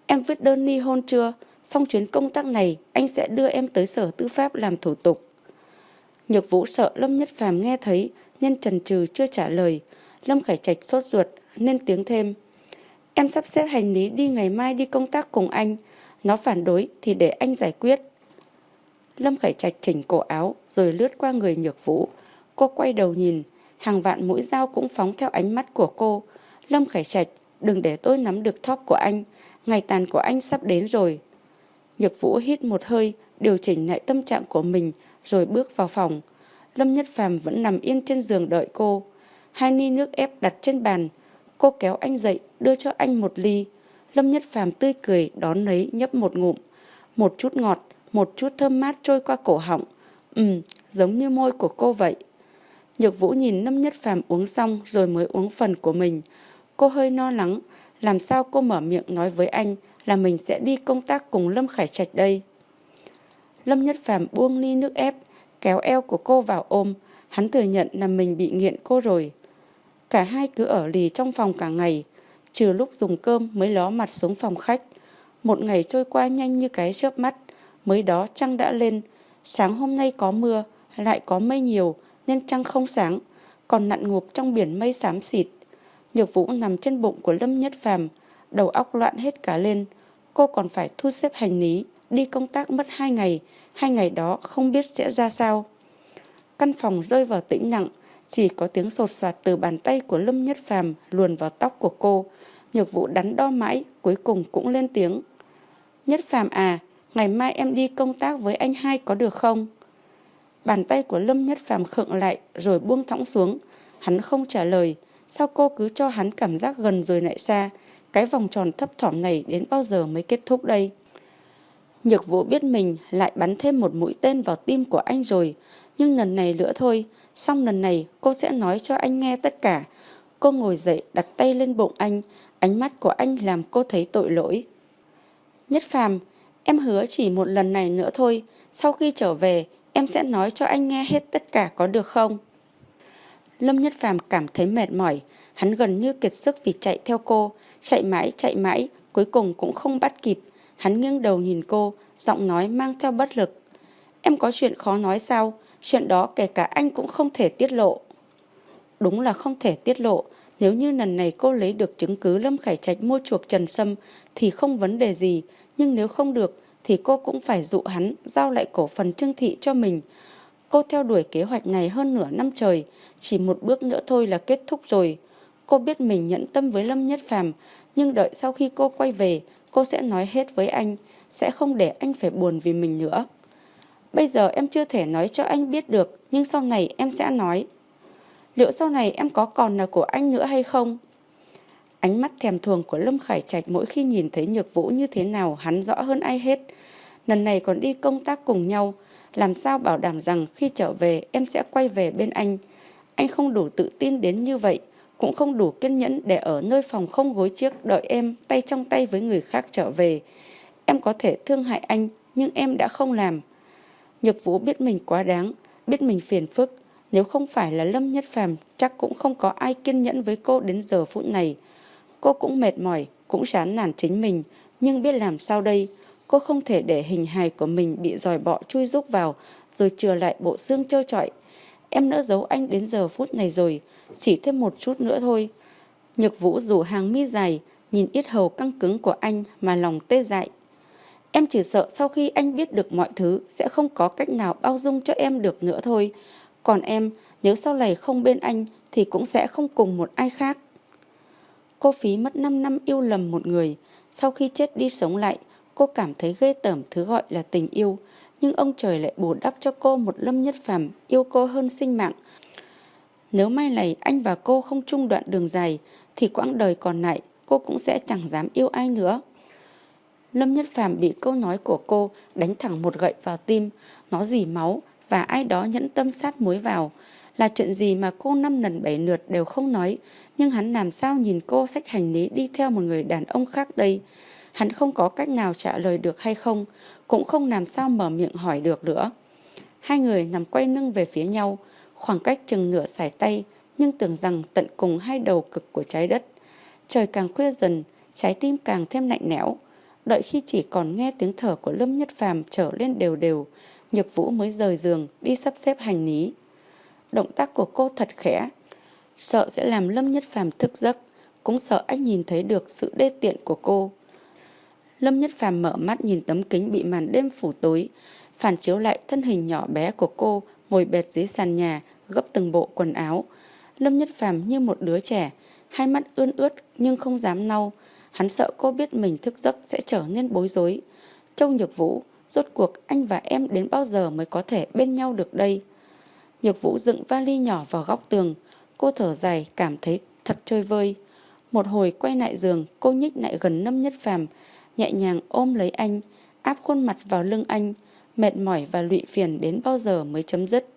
Em viết đơn ly hôn chưa? Xong chuyến công tác này anh sẽ đưa em tới sở tư pháp làm thủ tục. Nhược vũ sợ Lâm Nhất Phàm nghe thấy nhân trần trừ chưa trả lời. Lâm Khải Trạch sốt ruột nên tiếng thêm. Em sắp xếp hành lý đi ngày mai đi công tác cùng anh. Nó phản đối thì để anh giải quyết. Lâm Khải Trạch chỉnh cổ áo rồi lướt qua người nhược vũ. Cô quay đầu nhìn, hàng vạn mũi dao cũng phóng theo ánh mắt của cô. Lâm Khải Trạch, đừng để tôi nắm được thóp của anh. Ngày tàn của anh sắp đến rồi. Nhược vũ hít một hơi, điều chỉnh lại tâm trạng của mình rồi bước vào phòng. Lâm Nhất Phàm vẫn nằm yên trên giường đợi cô. Hai ni nước ép đặt trên bàn. Cô kéo anh dậy, đưa cho anh một ly. Lâm Nhất Phàm tươi cười đón lấy nhấp một ngụm. Một chút ngọt, một chút thơm mát trôi qua cổ họng. Ừm, giống như môi của cô vậy. Nhược Vũ nhìn Lâm Nhất Phàm uống xong rồi mới uống phần của mình. Cô hơi no lắng, làm sao cô mở miệng nói với anh là mình sẽ đi công tác cùng Lâm Khải Trạch đây. Lâm Nhất Phàm buông ly nước ép, kéo eo của cô vào ôm, hắn thừa nhận là mình bị nghiện cô rồi. Cả hai cứ ở lì trong phòng cả ngày, trừ lúc dùng cơm mới ló mặt xuống phòng khách. Một ngày trôi qua nhanh như cái chớp mắt, mới đó trăng đã lên, sáng hôm nay có mưa, lại có mây nhiều nên trăng không sáng, còn nặn ngụp trong biển mây xám xịt. Nhược Vũ nằm trên bụng của Lâm Nhất Phàm, đầu óc loạn hết cả lên. Cô còn phải thu xếp hành lý, đi công tác mất hai ngày, hai ngày đó không biết sẽ ra sao. Căn phòng rơi vào tĩnh lặng, chỉ có tiếng sột soạt từ bàn tay của Lâm Nhất Phàm luồn vào tóc của cô. Nhược Vũ đắn đo mãi, cuối cùng cũng lên tiếng. Nhất Phàm à, ngày mai em đi công tác với anh hai có được không? Bàn tay của Lâm Nhất Phàm khựng lại rồi buông thõng xuống. Hắn không trả lời. Sao cô cứ cho hắn cảm giác gần rồi lại xa? Cái vòng tròn thấp thỏm này đến bao giờ mới kết thúc đây? Nhược vũ biết mình lại bắn thêm một mũi tên vào tim của anh rồi. Nhưng lần này nữa thôi, xong lần này cô sẽ nói cho anh nghe tất cả. Cô ngồi dậy đặt tay lên bụng anh, ánh mắt của anh làm cô thấy tội lỗi. Nhất phàm, em hứa chỉ một lần này nữa thôi, sau khi trở về em sẽ nói cho anh nghe hết tất cả có được không? Lâm Nhất Phàm cảm thấy mệt mỏi, hắn gần như kiệt sức vì chạy theo cô, chạy mãi chạy mãi, cuối cùng cũng không bắt kịp. Hắn nghiêng đầu nhìn cô, giọng nói mang theo bất lực. Em có chuyện khó nói sao? Chuyện đó kể cả anh cũng không thể tiết lộ. Đúng là không thể tiết lộ. Nếu như lần này cô lấy được chứng cứ Lâm Khải Trạch mua chuộc Trần Sâm thì không vấn đề gì. Nhưng nếu không được thì cô cũng phải dụ hắn giao lại cổ phần trương thị cho mình. Cô theo đuổi kế hoạch này hơn nửa năm trời, chỉ một bước nữa thôi là kết thúc rồi. Cô biết mình nhẫn tâm với Lâm Nhất Phàm, nhưng đợi sau khi cô quay về, cô sẽ nói hết với anh, sẽ không để anh phải buồn vì mình nữa. Bây giờ em chưa thể nói cho anh biết được, nhưng sau này em sẽ nói. Liệu sau này em có còn là của anh nữa hay không? Ánh mắt thèm thuồng của Lâm Khải Trạch mỗi khi nhìn thấy Nhược Vũ như thế nào hắn rõ hơn ai hết. Lần này còn đi công tác cùng nhau, làm sao bảo đảm rằng khi trở về em sẽ quay về bên anh. Anh không đủ tự tin đến như vậy, cũng không đủ kiên nhẫn để ở nơi phòng không gối chiếc đợi em tay trong tay với người khác trở về. Em có thể thương hại anh, nhưng em đã không làm. Nhược Vũ biết mình quá đáng, biết mình phiền phức. Nếu không phải là Lâm Nhất Phàm chắc cũng không có ai kiên nhẫn với cô đến giờ phút này. Cô cũng mệt mỏi, cũng chán nản chính mình, nhưng biết làm sao đây. Cô không thể để hình hài của mình bị dòi bọ chui rúc vào, rồi chừa lại bộ xương trơ trọi. Em nỡ giấu anh đến giờ phút này rồi, chỉ thêm một chút nữa thôi. Nhược vũ rủ hàng mi dài, nhìn ít hầu căng cứng của anh mà lòng tê dại. Em chỉ sợ sau khi anh biết được mọi thứ sẽ không có cách nào bao dung cho em được nữa thôi. Còn em, nếu sau này không bên anh thì cũng sẽ không cùng một ai khác. Cô phí mất 5 năm yêu lầm một người, sau khi chết đi sống lại, cô cảm thấy ghê tởm thứ gọi là tình yêu. Nhưng ông trời lại bù đắp cho cô một lâm nhất phàm yêu cô hơn sinh mạng. Nếu mai này anh và cô không chung đoạn đường dài, thì quãng đời còn lại cô cũng sẽ chẳng dám yêu ai nữa. Lâm Nhất Phàm bị câu nói của cô đánh thẳng một gậy vào tim, nó dì máu và ai đó nhẫn tâm sát muối vào. Là chuyện gì mà cô năm lần bảy lượt đều không nói, nhưng hắn làm sao nhìn cô sách hành lý đi theo một người đàn ông khác đây. Hắn không có cách nào trả lời được hay không, cũng không làm sao mở miệng hỏi được nữa. Hai người nằm quay lưng về phía nhau, khoảng cách chừng nửa sải tay, nhưng tưởng rằng tận cùng hai đầu cực của trái đất. Trời càng khuya dần, trái tim càng thêm lạnh lẽo. Đợi khi chỉ còn nghe tiếng thở của Lâm Nhất Phàm trở lên đều đều, Nhược Vũ mới rời giường đi sắp xếp hành lý. Động tác của cô thật khẽ, sợ sẽ làm Lâm Nhất Phàm thức giấc, cũng sợ anh nhìn thấy được sự đê tiện của cô. Lâm Nhất Phàm mở mắt nhìn tấm kính bị màn đêm phủ tối, phản chiếu lại thân hình nhỏ bé của cô ngồi bệt dưới sàn nhà, gấp từng bộ quần áo. Lâm Nhất Phàm như một đứa trẻ, hai mắt ươn ướt nhưng không dám lau. Hắn sợ cô biết mình thức giấc sẽ trở nên bối rối. Châu Nhược Vũ, rốt cuộc anh và em đến bao giờ mới có thể bên nhau được đây? Nhược Vũ dựng vali nhỏ vào góc tường, cô thở dài cảm thấy thật chơi vơi. Một hồi quay lại giường, cô nhích lại gần Lâm Nhất Phàm, nhẹ nhàng ôm lấy anh, áp khuôn mặt vào lưng anh, mệt mỏi và lụy phiền đến bao giờ mới chấm dứt.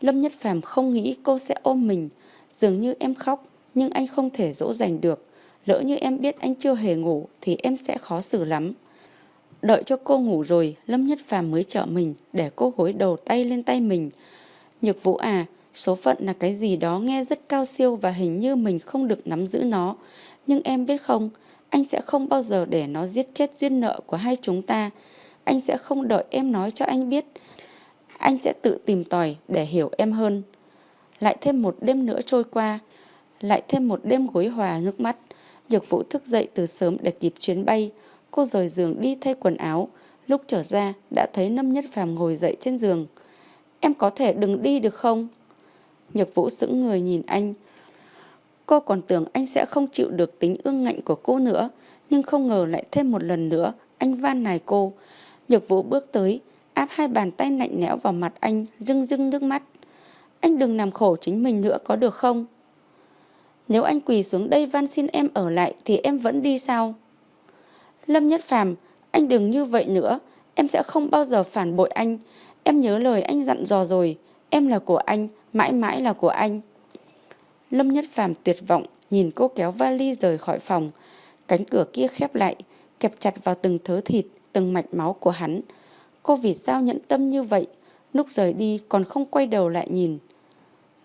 Lâm Nhất Phàm không nghĩ cô sẽ ôm mình, dường như em khóc, nhưng anh không thể dỗ dành được. Lỡ như em biết anh chưa hề ngủ thì em sẽ khó xử lắm. Đợi cho cô ngủ rồi, Lâm Nhất Phàm mới trợ mình để cô gối đầu tay lên tay mình. Nhược Vũ à, số phận là cái gì đó nghe rất cao siêu và hình như mình không được nắm giữ nó. Nhưng em biết không, anh sẽ không bao giờ để nó giết chết duyên nợ của hai chúng ta. Anh sẽ không đợi em nói cho anh biết. Anh sẽ tự tìm tòi để hiểu em hơn. Lại thêm một đêm nữa trôi qua. Lại thêm một đêm gối hòa nước mắt. Nhược Vũ thức dậy từ sớm để kịp chuyến bay. Cô rời giường đi thay quần áo. Lúc trở ra đã thấy Lâm Nhất Phàm ngồi dậy trên giường. Em có thể đừng đi được không? Nhược Vũ sững người nhìn anh. Cô còn tưởng anh sẽ không chịu được tính ương ngạnh của cô nữa. Nhưng không ngờ lại thêm một lần nữa anh van nài cô. Nhược Vũ bước tới, áp hai bàn tay lạnh lẽo vào mặt anh, rưng rưng nước mắt. Anh đừng làm khổ chính mình nữa có được không? Nếu anh quỳ xuống đây van xin em ở lại thì em vẫn đi sao? Lâm Nhất Phàm, anh đừng như vậy nữa, em sẽ không bao giờ phản bội anh. Em nhớ lời anh dặn dò rồi, em là của anh, mãi mãi là của anh. Lâm Nhất Phàm tuyệt vọng, nhìn cô kéo vali rời khỏi phòng. Cánh cửa kia khép lại, kẹp chặt vào từng thớ thịt, từng mạch máu của hắn. Cô vì sao nhẫn tâm như vậy, lúc rời đi còn không quay đầu lại nhìn.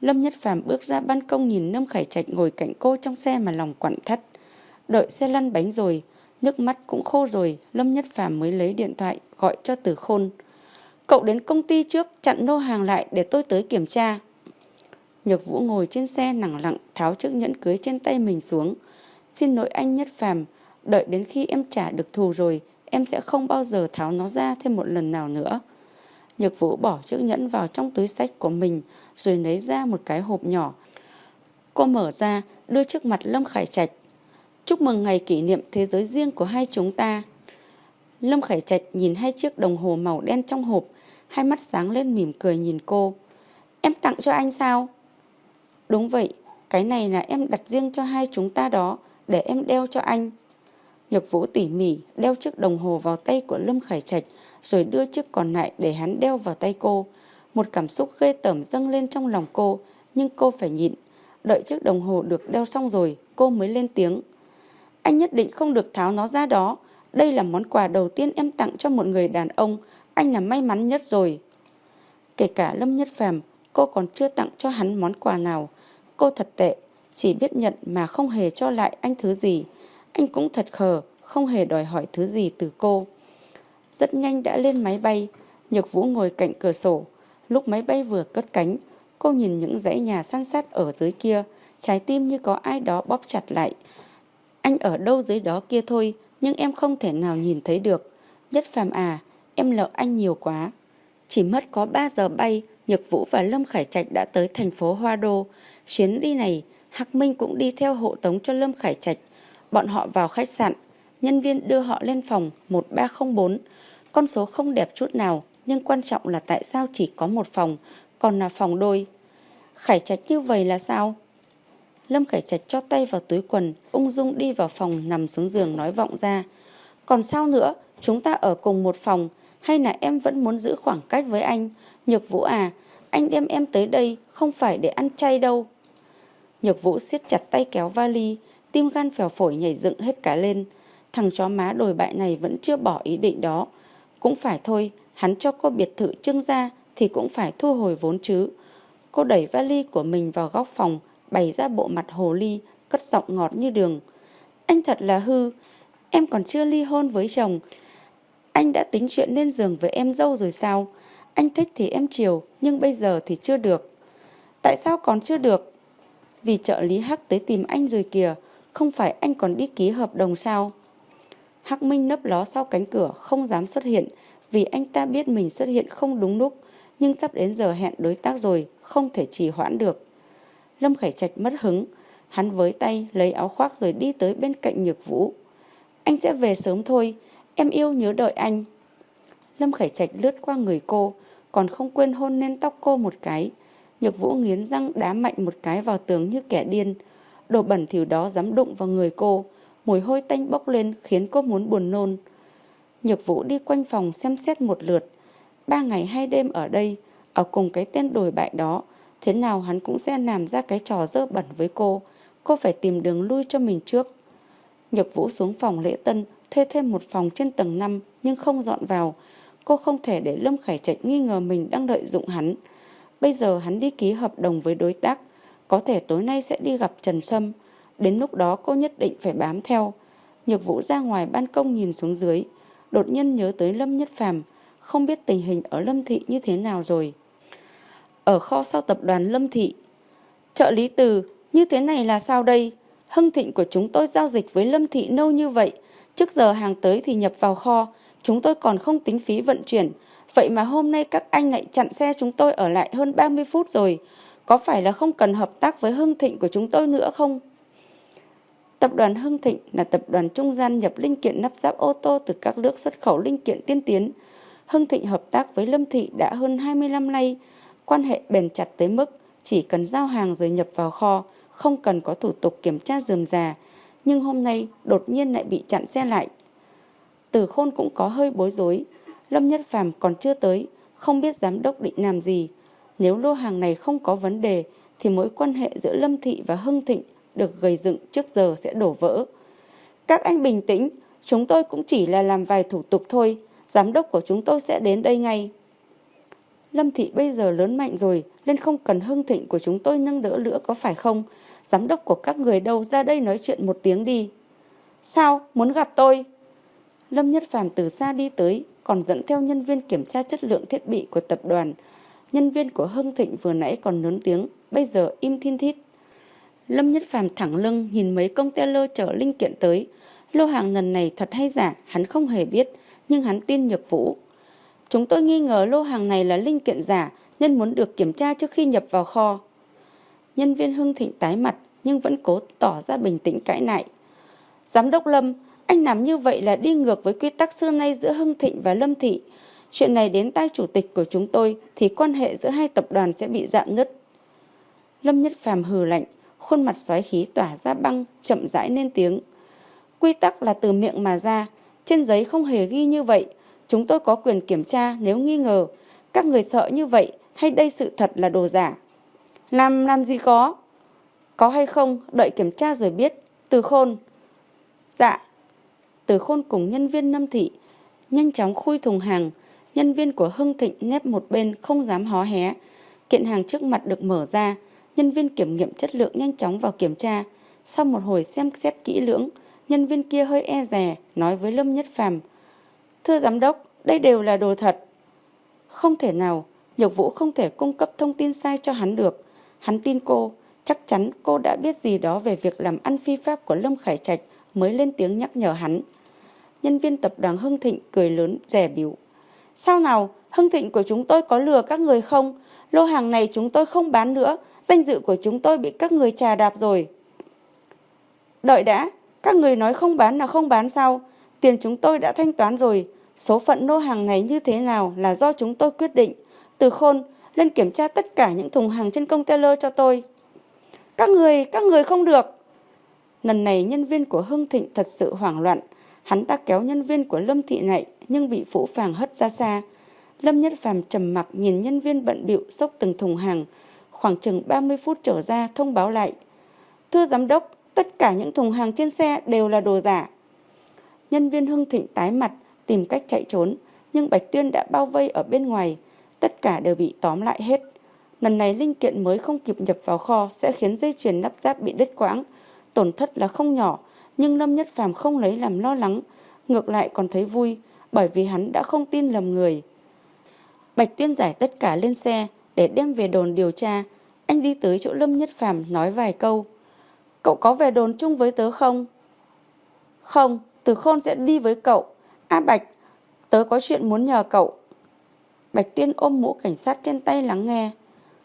Lâm Nhất Phàm bước ra ban công nhìn Lâm Khải Trạch ngồi cạnh cô trong xe mà lòng quặn thắt. Đợi xe lăn bánh rồi, nước mắt cũng khô rồi, Lâm Nhất Phàm mới lấy điện thoại gọi cho Từ Khôn. Cậu đến công ty trước chặn nô hàng lại để tôi tới kiểm tra. Nhược Vũ ngồi trên xe nặng lặng tháo chiếc nhẫn cưới trên tay mình xuống. Xin lỗi anh Nhất Phàm, đợi đến khi em trả được thù rồi, em sẽ không bao giờ tháo nó ra thêm một lần nào nữa. Nhược Vũ bỏ chiếc nhẫn vào trong túi sách của mình rồi lấy ra một cái hộp nhỏ. Cô mở ra, đưa trước mặt Lâm Khải Trạch. Chúc mừng ngày kỷ niệm thế giới riêng của hai chúng ta. Lâm Khải Trạch nhìn hai chiếc đồng hồ màu đen trong hộp, hai mắt sáng lên mỉm cười nhìn cô. Em tặng cho anh sao? Đúng vậy, cái này là em đặt riêng cho hai chúng ta đó, để em đeo cho anh. Nhược Vũ tỉ mỉ đeo chiếc đồng hồ vào tay của Lâm Khải Trạch rồi đưa chiếc còn lại để hắn đeo vào tay cô. Một cảm xúc ghê tởm dâng lên trong lòng cô, nhưng cô phải nhịn. Đợi chiếc đồng hồ được đeo xong rồi, cô mới lên tiếng. Anh nhất định không được tháo nó ra đó. Đây là món quà đầu tiên em tặng cho một người đàn ông. Anh là may mắn nhất rồi. Kể cả Lâm Nhất Phàm, cô còn chưa tặng cho hắn món quà nào. Cô thật tệ, chỉ biết nhận mà không hề cho lại anh thứ gì. Anh cũng thật khờ, không hề đòi hỏi thứ gì từ cô. Rất nhanh đã lên máy bay, Nhược Vũ ngồi cạnh cửa sổ. Lúc máy bay vừa cất cánh, cô nhìn những dãy nhà san sát ở dưới kia, trái tim như có ai đó bóp chặt lại. Anh ở đâu dưới đó kia thôi, nhưng em không thể nào nhìn thấy được. Nhất phàm à, em lợ anh nhiều quá. Chỉ mất có 3 giờ bay, Nhược Vũ và Lâm Khải Trạch đã tới thành phố Hoa Đô. Chuyến đi này, Hạc Minh cũng đi theo hộ tống cho Lâm Khải Trạch. Bọn họ vào khách sạn, nhân viên đưa họ lên phòng 1304. Con số không đẹp chút nào, nhưng quan trọng là tại sao chỉ có một phòng, còn là phòng đôi. Khải Trạch như vậy là sao? Lâm Khải Trạch cho tay vào túi quần, ung dung đi vào phòng nằm xuống giường nói vọng ra. Còn sao nữa, chúng ta ở cùng một phòng, hay là em vẫn muốn giữ khoảng cách với anh? Nhược Vũ à, anh đem em tới đây không phải để ăn chay đâu. Nhược vũ siết chặt tay kéo vali, tim gan phèo phổi nhảy dựng hết cả lên. Thằng chó má đồi bại này vẫn chưa bỏ ý định đó. Cũng phải thôi, hắn cho cô biệt thự trương gia thì cũng phải thu hồi vốn chứ. Cô đẩy vali của mình vào góc phòng, bày ra bộ mặt hồ ly, cất giọng ngọt như đường. Anh thật là hư, em còn chưa ly hôn với chồng. Anh đã tính chuyện lên giường với em dâu rồi sao? Anh thích thì em chiều, nhưng bây giờ thì chưa được. Tại sao còn chưa được? Vì trợ lý Hắc tới tìm anh rồi kìa, không phải anh còn đi ký hợp đồng sao? Hắc Minh nấp ló sau cánh cửa, không dám xuất hiện, vì anh ta biết mình xuất hiện không đúng lúc, nhưng sắp đến giờ hẹn đối tác rồi, không thể trì hoãn được. Lâm Khải Trạch mất hứng, hắn với tay lấy áo khoác rồi đi tới bên cạnh Nhược Vũ. Anh sẽ về sớm thôi, em yêu nhớ đợi anh. Lâm Khải Trạch lướt qua người cô, còn không quên hôn lên tóc cô một cái. Nhược Vũ nghiến răng đá mạnh một cái vào tường như kẻ điên. Đồ bẩn thỉu đó dám đụng vào người cô, mùi hôi tanh bốc lên khiến cô muốn buồn nôn. Nhược Vũ đi quanh phòng xem xét một lượt. Ba ngày hai đêm ở đây, ở cùng cái tên đồi bại đó, thế nào hắn cũng sẽ làm ra cái trò dơ bẩn với cô. Cô phải tìm đường lui cho mình trước. Nhược Vũ xuống phòng lễ tân, thuê thêm một phòng trên tầng 5 nhưng không dọn vào. Cô không thể để Lâm Khải Trạch nghi ngờ mình đang lợi dụng hắn. Bây giờ hắn đi ký hợp đồng với đối tác, có thể tối nay sẽ đi gặp Trần Sâm. Đến lúc đó cô nhất định phải bám theo. Nhược Vũ ra ngoài ban công nhìn xuống dưới, đột nhiên nhớ tới Lâm Nhất Phàm, không biết tình hình ở Lâm Thị như thế nào rồi. Ở kho sau tập đoàn Lâm Thị, trợ lý từ, như thế này là sao đây? Hưng Thịnh của chúng tôi giao dịch với Lâm Thị lâu như vậy, trước giờ hàng tới thì nhập vào kho, chúng tôi còn không tính phí vận chuyển. Vậy mà hôm nay các anh lại chặn xe chúng tôi ở lại hơn 30 phút rồi. Có phải là không cần hợp tác với Hưng Thịnh của chúng tôi nữa không? Tập đoàn Hưng Thịnh là tập đoàn trung gian nhập linh kiện nắp ráp ô tô từ các nước xuất khẩu linh kiện tiên tiến. Hưng Thịnh hợp tác với Lâm Thị đã hơn 20 năm nay, quan hệ bền chặt tới mức chỉ cần giao hàng rồi nhập vào kho, không cần có thủ tục kiểm tra dườm già. Nhưng hôm nay đột nhiên lại bị chặn xe lại. Từ khôn cũng có hơi bối rối. Lâm Nhất Phàm còn chưa tới, không biết giám đốc định làm gì. Nếu lô hàng này không có vấn đề, thì mối quan hệ giữa Lâm Thị và Hưng Thịnh được gầy dựng trước giờ sẽ đổ vỡ. Các anh bình tĩnh, chúng tôi cũng chỉ là làm vài thủ tục thôi, giám đốc của chúng tôi sẽ đến đây ngay. Lâm Thị bây giờ lớn mạnh rồi, nên không cần hưng thịnh của chúng tôi nâng đỡ nữa có phải không? Giám đốc của các người đâu ra đây nói chuyện một tiếng đi. Sao? Muốn gặp tôi? Lâm Nhất Phàm từ xa đi tới, còn dẫn theo nhân viên kiểm tra chất lượng thiết bị của tập đoàn. Nhân viên của Hưng Thịnh vừa nãy còn lớn tiếng, bây giờ im thiên thít. Lâm Nhất Phàm thẳng lưng nhìn mấy container chở linh kiện tới. Lô hàng lần này thật hay giả, hắn không hề biết, nhưng hắn tin Nhược Vũ. Chúng tôi nghi ngờ lô hàng này là linh kiện giả nên muốn được kiểm tra trước khi nhập vào kho. Nhân viên Hưng Thịnh tái mặt nhưng vẫn cố tỏ ra bình tĩnh cãi lại. Giám đốc Lâm, anh làm như vậy là đi ngược với quy tắc xưa nay giữa Hưng Thịnh và Lâm Thị. Chuyện này đến tay chủ tịch của chúng tôi thì quan hệ giữa hai tập đoàn sẽ bị dạn nứt. Lâm Nhất Phàm hừ lạnh, khuôn mặt xoáy khí tỏa ra băng, chậm rãi lên tiếng. Quy tắc là từ miệng mà ra, trên giấy không hề ghi như vậy. Chúng tôi có quyền kiểm tra nếu nghi ngờ. Các người sợ như vậy hay đây sự thật là đồ giả? Làm làm gì có? Có hay không, đợi kiểm tra rồi biết. Từ khôn. Dạ. Từ khôn cùng nhân viên Lâm Thị nhanh chóng khui thùng hàng. Nhân viên của Hưng Thịnh nép một bên không dám hó hé. Kiện hàng trước mặt được mở ra. Nhân viên kiểm nghiệm chất lượng nhanh chóng vào kiểm tra. Sau một hồi xem xét kỹ lưỡng, nhân viên kia hơi e rè, nói với Lâm Nhất Phàm Thưa giám đốc, đây đều là đồ thật. Không thể nào, Nhược Vũ không thể cung cấp thông tin sai cho hắn được. Hắn tin cô, chắc chắn cô đã biết gì đó về việc làm ăn phi pháp của Lâm Khải Trạch mới lên tiếng nhắc nhở hắn. Nhân viên tập đoàn Hưng Thịnh cười lớn, rẻ biểu. Sao nào, Hưng Thịnh của chúng tôi có lừa các người không? Lô hàng này chúng tôi không bán nữa, danh dự của chúng tôi bị các người trà đạp rồi. Đợi đã, các người nói không bán là không bán sao? Tiền chúng tôi đã thanh toán rồi, số phận lô hàng này như thế nào là do chúng tôi quyết định. Từ khôn, lên kiểm tra tất cả những thùng hàng trên container cho tôi. Các người, các người không được. Lần này nhân viên của Hưng Thịnh thật sự hoảng loạn. Hắn ta kéo nhân viên của Lâm Thị này nhưng bị Phũ Phàng hất ra xa. Lâm Nhất Phàm trầm mặc nhìn nhân viên bận bịu xốc từng thùng hàng, khoảng chừng 30 phút trở ra thông báo lại. Thưa giám đốc, tất cả những thùng hàng trên xe đều là đồ giả. Nhân viên Hưng Thịnh tái mặt, tìm cách chạy trốn, nhưng Bạch Tuyên đã bao vây ở bên ngoài, tất cả đều bị tóm lại hết. Lần này linh kiện mới không kịp nhập vào kho sẽ khiến dây chuyền nắp ráp bị đứt quãng, tổn thất là không nhỏ, nhưng Lâm Nhất Phàm không lấy làm lo lắng, ngược lại còn thấy vui, bởi vì hắn đã không tin lầm người. Bạch Tuyên giải tất cả lên xe để đem về đồn điều tra. Anh đi tới chỗ Lâm Nhất Phàm nói vài câu. Cậu có về đồn chung với tớ không? Không, Từ Khôn sẽ đi với cậu. A Bạch, tớ có chuyện muốn nhờ cậu. Bạch Tuyên ôm mũ cảnh sát trên tay lắng nghe.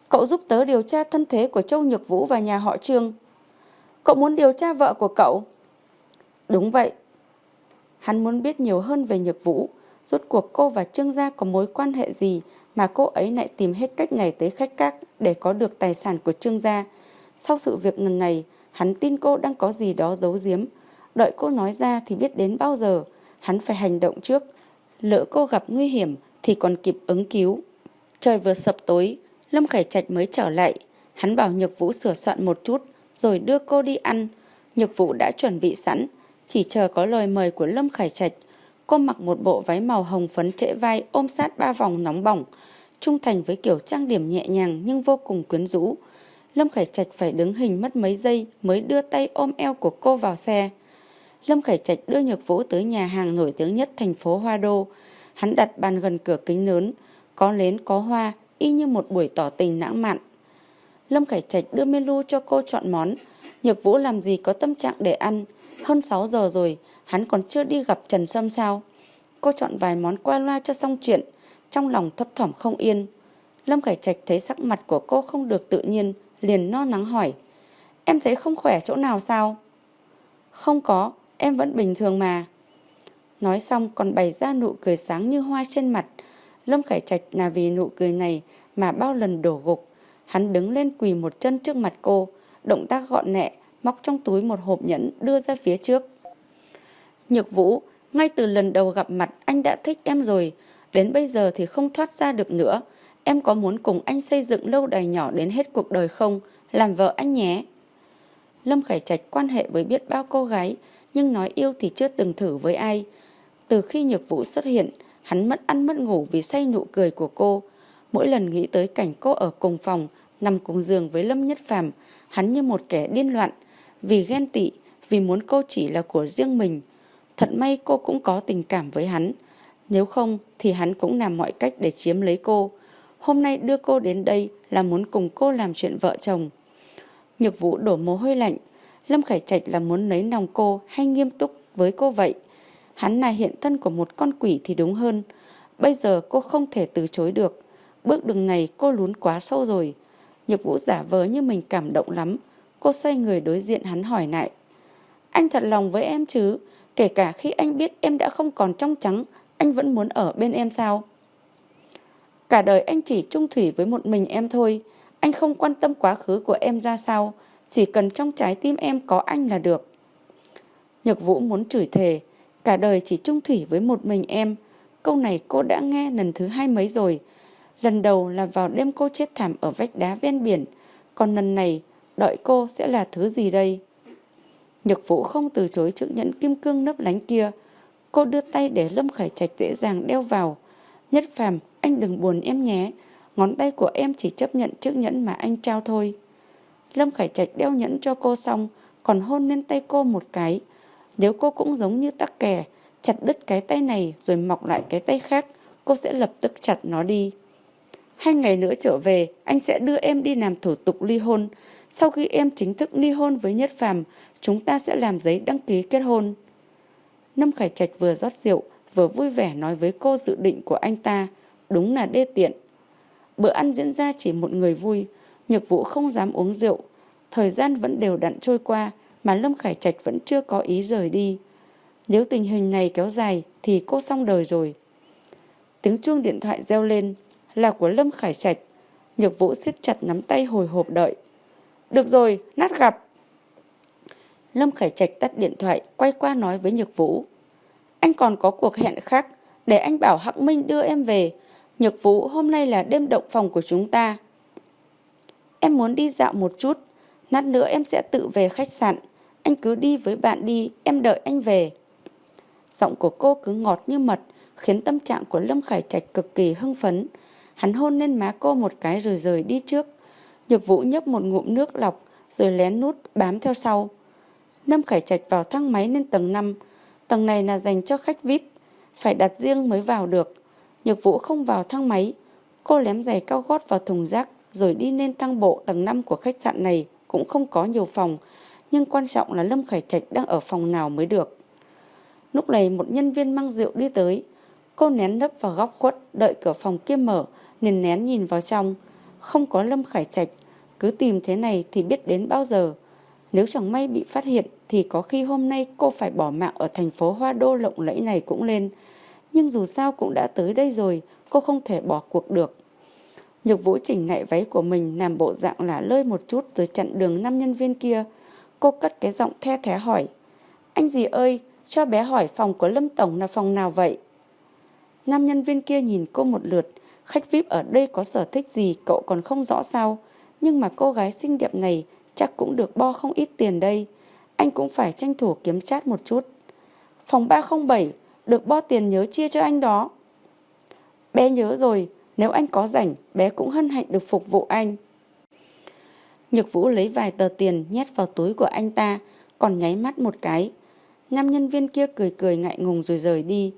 Cậu giúp tớ điều tra thân thế của Châu Nhược Vũ và nhà họ Trương. Cậu muốn điều tra vợ của cậu? Đúng vậy. Hắn muốn biết nhiều hơn về Nhược Vũ. Rốt cuộc cô và Trương gia có mối quan hệ gì mà cô ấy lại tìm hết cách ngày tới khách các để có được tài sản của Trương gia. Sau sự việc lần này, hắn tin cô đang có gì đó giấu giếm. Đợi cô nói ra thì biết đến bao giờ, hắn phải hành động trước. Lỡ cô gặp nguy hiểm thì còn kịp ứng cứu. Trời vừa sập tối, Lâm Khải Trạch mới trở lại. Hắn bảo Nhược Vũ sửa soạn một chút, rồi đưa cô đi ăn. Nhược Vũ đã chuẩn bị sẵn, chỉ chờ có lời mời của Lâm Khải Trạch. Cô mặc một bộ váy màu hồng phấn trễ vai ôm sát ba vòng nóng bỏng, trung thành với kiểu trang điểm nhẹ nhàng nhưng vô cùng quyến rũ. Lâm Khải Trạch phải đứng hình mất mấy giây mới đưa tay ôm eo của cô vào xe. Lâm Khải Trạch đưa Nhược Vũ tới nhà hàng nổi tiếng nhất thành phố Hoa Đô. Hắn đặt bàn gần cửa kính lớn, có nến có hoa, y như một buổi tỏ tình lãng mạn. Lâm Khải Trạch đưa menu cho cô chọn món. Nhược Vũ làm gì có tâm trạng để ăn. Hơn 6 giờ rồi, hắn còn chưa đi gặp Trần Sâm sao. Cô chọn vài món qua loa cho xong chuyện, trong lòng thấp thỏm không yên. Lâm Khải Trạch thấy sắc mặt của cô không được tự nhiên, liền no nắng hỏi. Em thấy không khỏe chỗ nào sao? Không có, em vẫn bình thường mà. Nói xong còn bày ra nụ cười sáng như hoa trên mặt. Lâm Khải Trạch là vì nụ cười này mà bao lần đổ gục. Hắn đứng lên quỳ một chân trước mặt cô, động tác gọn nhẹ, móc trong túi một hộp nhẫn đưa ra phía trước. Nhược Vũ, ngay từ lần đầu gặp mặt anh đã thích em rồi, đến bây giờ thì không thoát ra được nữa. Em có muốn cùng anh xây dựng lâu đài nhỏ đến hết cuộc đời không? Làm vợ anh nhé. Lâm Khải Trạch quan hệ với biết bao cô gái, nhưng nói yêu thì chưa từng thử với ai. Từ khi Nhược Vũ xuất hiện, hắn mất ăn mất ngủ vì say nụ cười của cô. Mỗi lần nghĩ tới cảnh cô ở cùng phòng, nằm cùng giường với Lâm Nhất Phàm, hắn như một kẻ điên loạn, vì ghen tị, vì muốn cô chỉ là của riêng mình. Thật may cô cũng có tình cảm với hắn, nếu không thì hắn cũng làm mọi cách để chiếm lấy cô. Hôm nay đưa cô đến đây là muốn cùng cô làm chuyện vợ chồng. Nhược vũ đổ mồ hôi lạnh, Lâm Khải Trạch là muốn lấy lòng cô hay nghiêm túc với cô vậy. Hắn là hiện thân của một con quỷ thì đúng hơn. Bây giờ cô không thể từ chối được. Bước đường này cô lún quá sâu rồi. Nhược vũ giả vờ như mình cảm động lắm. Cô xoay người đối diện hắn hỏi lại. Anh thật lòng với em chứ? Kể cả khi anh biết em đã không còn trong trắng, anh vẫn muốn ở bên em sao? Cả đời anh chỉ trung thủy với một mình em thôi. Anh không quan tâm quá khứ của em ra sao. Chỉ cần trong trái tim em có anh là được. Nhược Vũ muốn chửi thề. Cả đời chỉ trung thủy với một mình em. Câu này cô đã nghe lần thứ hai mấy rồi. Lần đầu là vào đêm cô chết thảm ở vách đá ven biển. Còn lần này, đợi cô sẽ là thứ gì đây? Nhược Vũ không từ chối chữ nhẫn kim cương nấp lánh kia. Cô đưa tay để Lâm Khải Trạch dễ dàng đeo vào. Nhất phàm, anh đừng buồn em nhé. Ngón tay của em chỉ chấp nhận chiếc nhẫn mà anh trao thôi. Lâm Khải Trạch đeo nhẫn cho cô xong, còn hôn lên tay cô một cái. Nếu cô cũng giống như tắc kè, chặt đứt cái tay này rồi mọc lại cái tay khác, cô sẽ lập tức chặt nó đi. Hai ngày nữa trở về, anh sẽ đưa em đi làm thủ tục ly hôn. Sau khi em chính thức ly hôn với Nhất Phàm, chúng ta sẽ làm giấy đăng ký kết hôn. Lâm Khải Trạch vừa rót rượu, vừa vui vẻ nói với cô dự định của anh ta. Đúng là đê tiện. Bữa ăn diễn ra chỉ một người vui, Nhược Vũ không dám uống rượu. Thời gian vẫn đều đặn trôi qua mà Lâm Khải Trạch vẫn chưa có ý rời đi. Nếu tình hình này kéo dài thì cô xong đời rồi. Tiếng chuông điện thoại reo lên là của Lâm Khải Trạch. Nhược Vũ siết chặt nắm tay hồi hộp đợi. Được rồi, nát gặp. Lâm Khải Trạch tắt điện thoại, quay qua nói với Nhược Vũ. Anh còn có cuộc hẹn khác, để anh bảo Hắc Minh đưa em về. Nhược Vũ, hôm nay là đêm động phòng của chúng ta. Em muốn đi dạo một chút, nát nữa em sẽ tự về khách sạn. Anh cứ đi với bạn đi, em đợi anh về. Giọng của cô cứ ngọt như mật, khiến tâm trạng của Lâm Khải Trạch cực kỳ hưng phấn. Hắn hôn lên má cô một cái rồi rời đi trước. Nhược Vũ nhấp một ngụm nước lọc, rồi lén nút bám theo sau. Lâm Khải Trạch vào thang máy lên tầng 5. Tầng này là dành cho khách VIP, phải đặt riêng mới vào được. Nhược Vũ không vào thang máy. Cô lém giày cao gót vào thùng rác rồi đi lên thang bộ tầng 5 của khách sạn này cũng không có nhiều phòng. Nhưng quan trọng là Lâm Khải Trạch đang ở phòng nào mới được. Lúc này một nhân viên mang rượu đi tới. Cô nén nấp vào góc khuất đợi cửa phòng kia mở nên nén nhìn vào trong. Không có Lâm Khải Trạch. Cứ tìm thế này thì biết đến bao giờ. Nếu chẳng may bị phát hiện thì có khi hôm nay cô phải bỏ mạng ở thành phố Hoa Đô lộng lẫy này cũng lên. Nhưng dù sao cũng đã tới đây rồi, cô không thể bỏ cuộc được. Nhược Vũ chỉnh lại váy của mình làm bộ dạng là lơi một chút rồi chặn đường năm nhân viên kia. Cô cất cái giọng the thé hỏi. Anh gì ơi, cho bé hỏi phòng của Lâm Tổng là phòng nào vậy? Năm nhân viên kia nhìn cô một lượt. Khách VIP ở đây có sở thích gì cậu còn không rõ sao. Nhưng mà cô gái xinh đẹp này chắc cũng được bo không ít tiền đây. Anh cũng phải tranh thủ kiếm chát một chút. Phòng 307, được bo tiền nhớ chia cho anh đó. Bé nhớ rồi, nếu anh có rảnh, bé cũng hân hạnh được phục vụ anh. Nhược Vũ lấy vài tờ tiền nhét vào túi của anh ta, còn nháy mắt một cái. Năm nhân viên kia cười cười ngại ngùng rồi rời đi.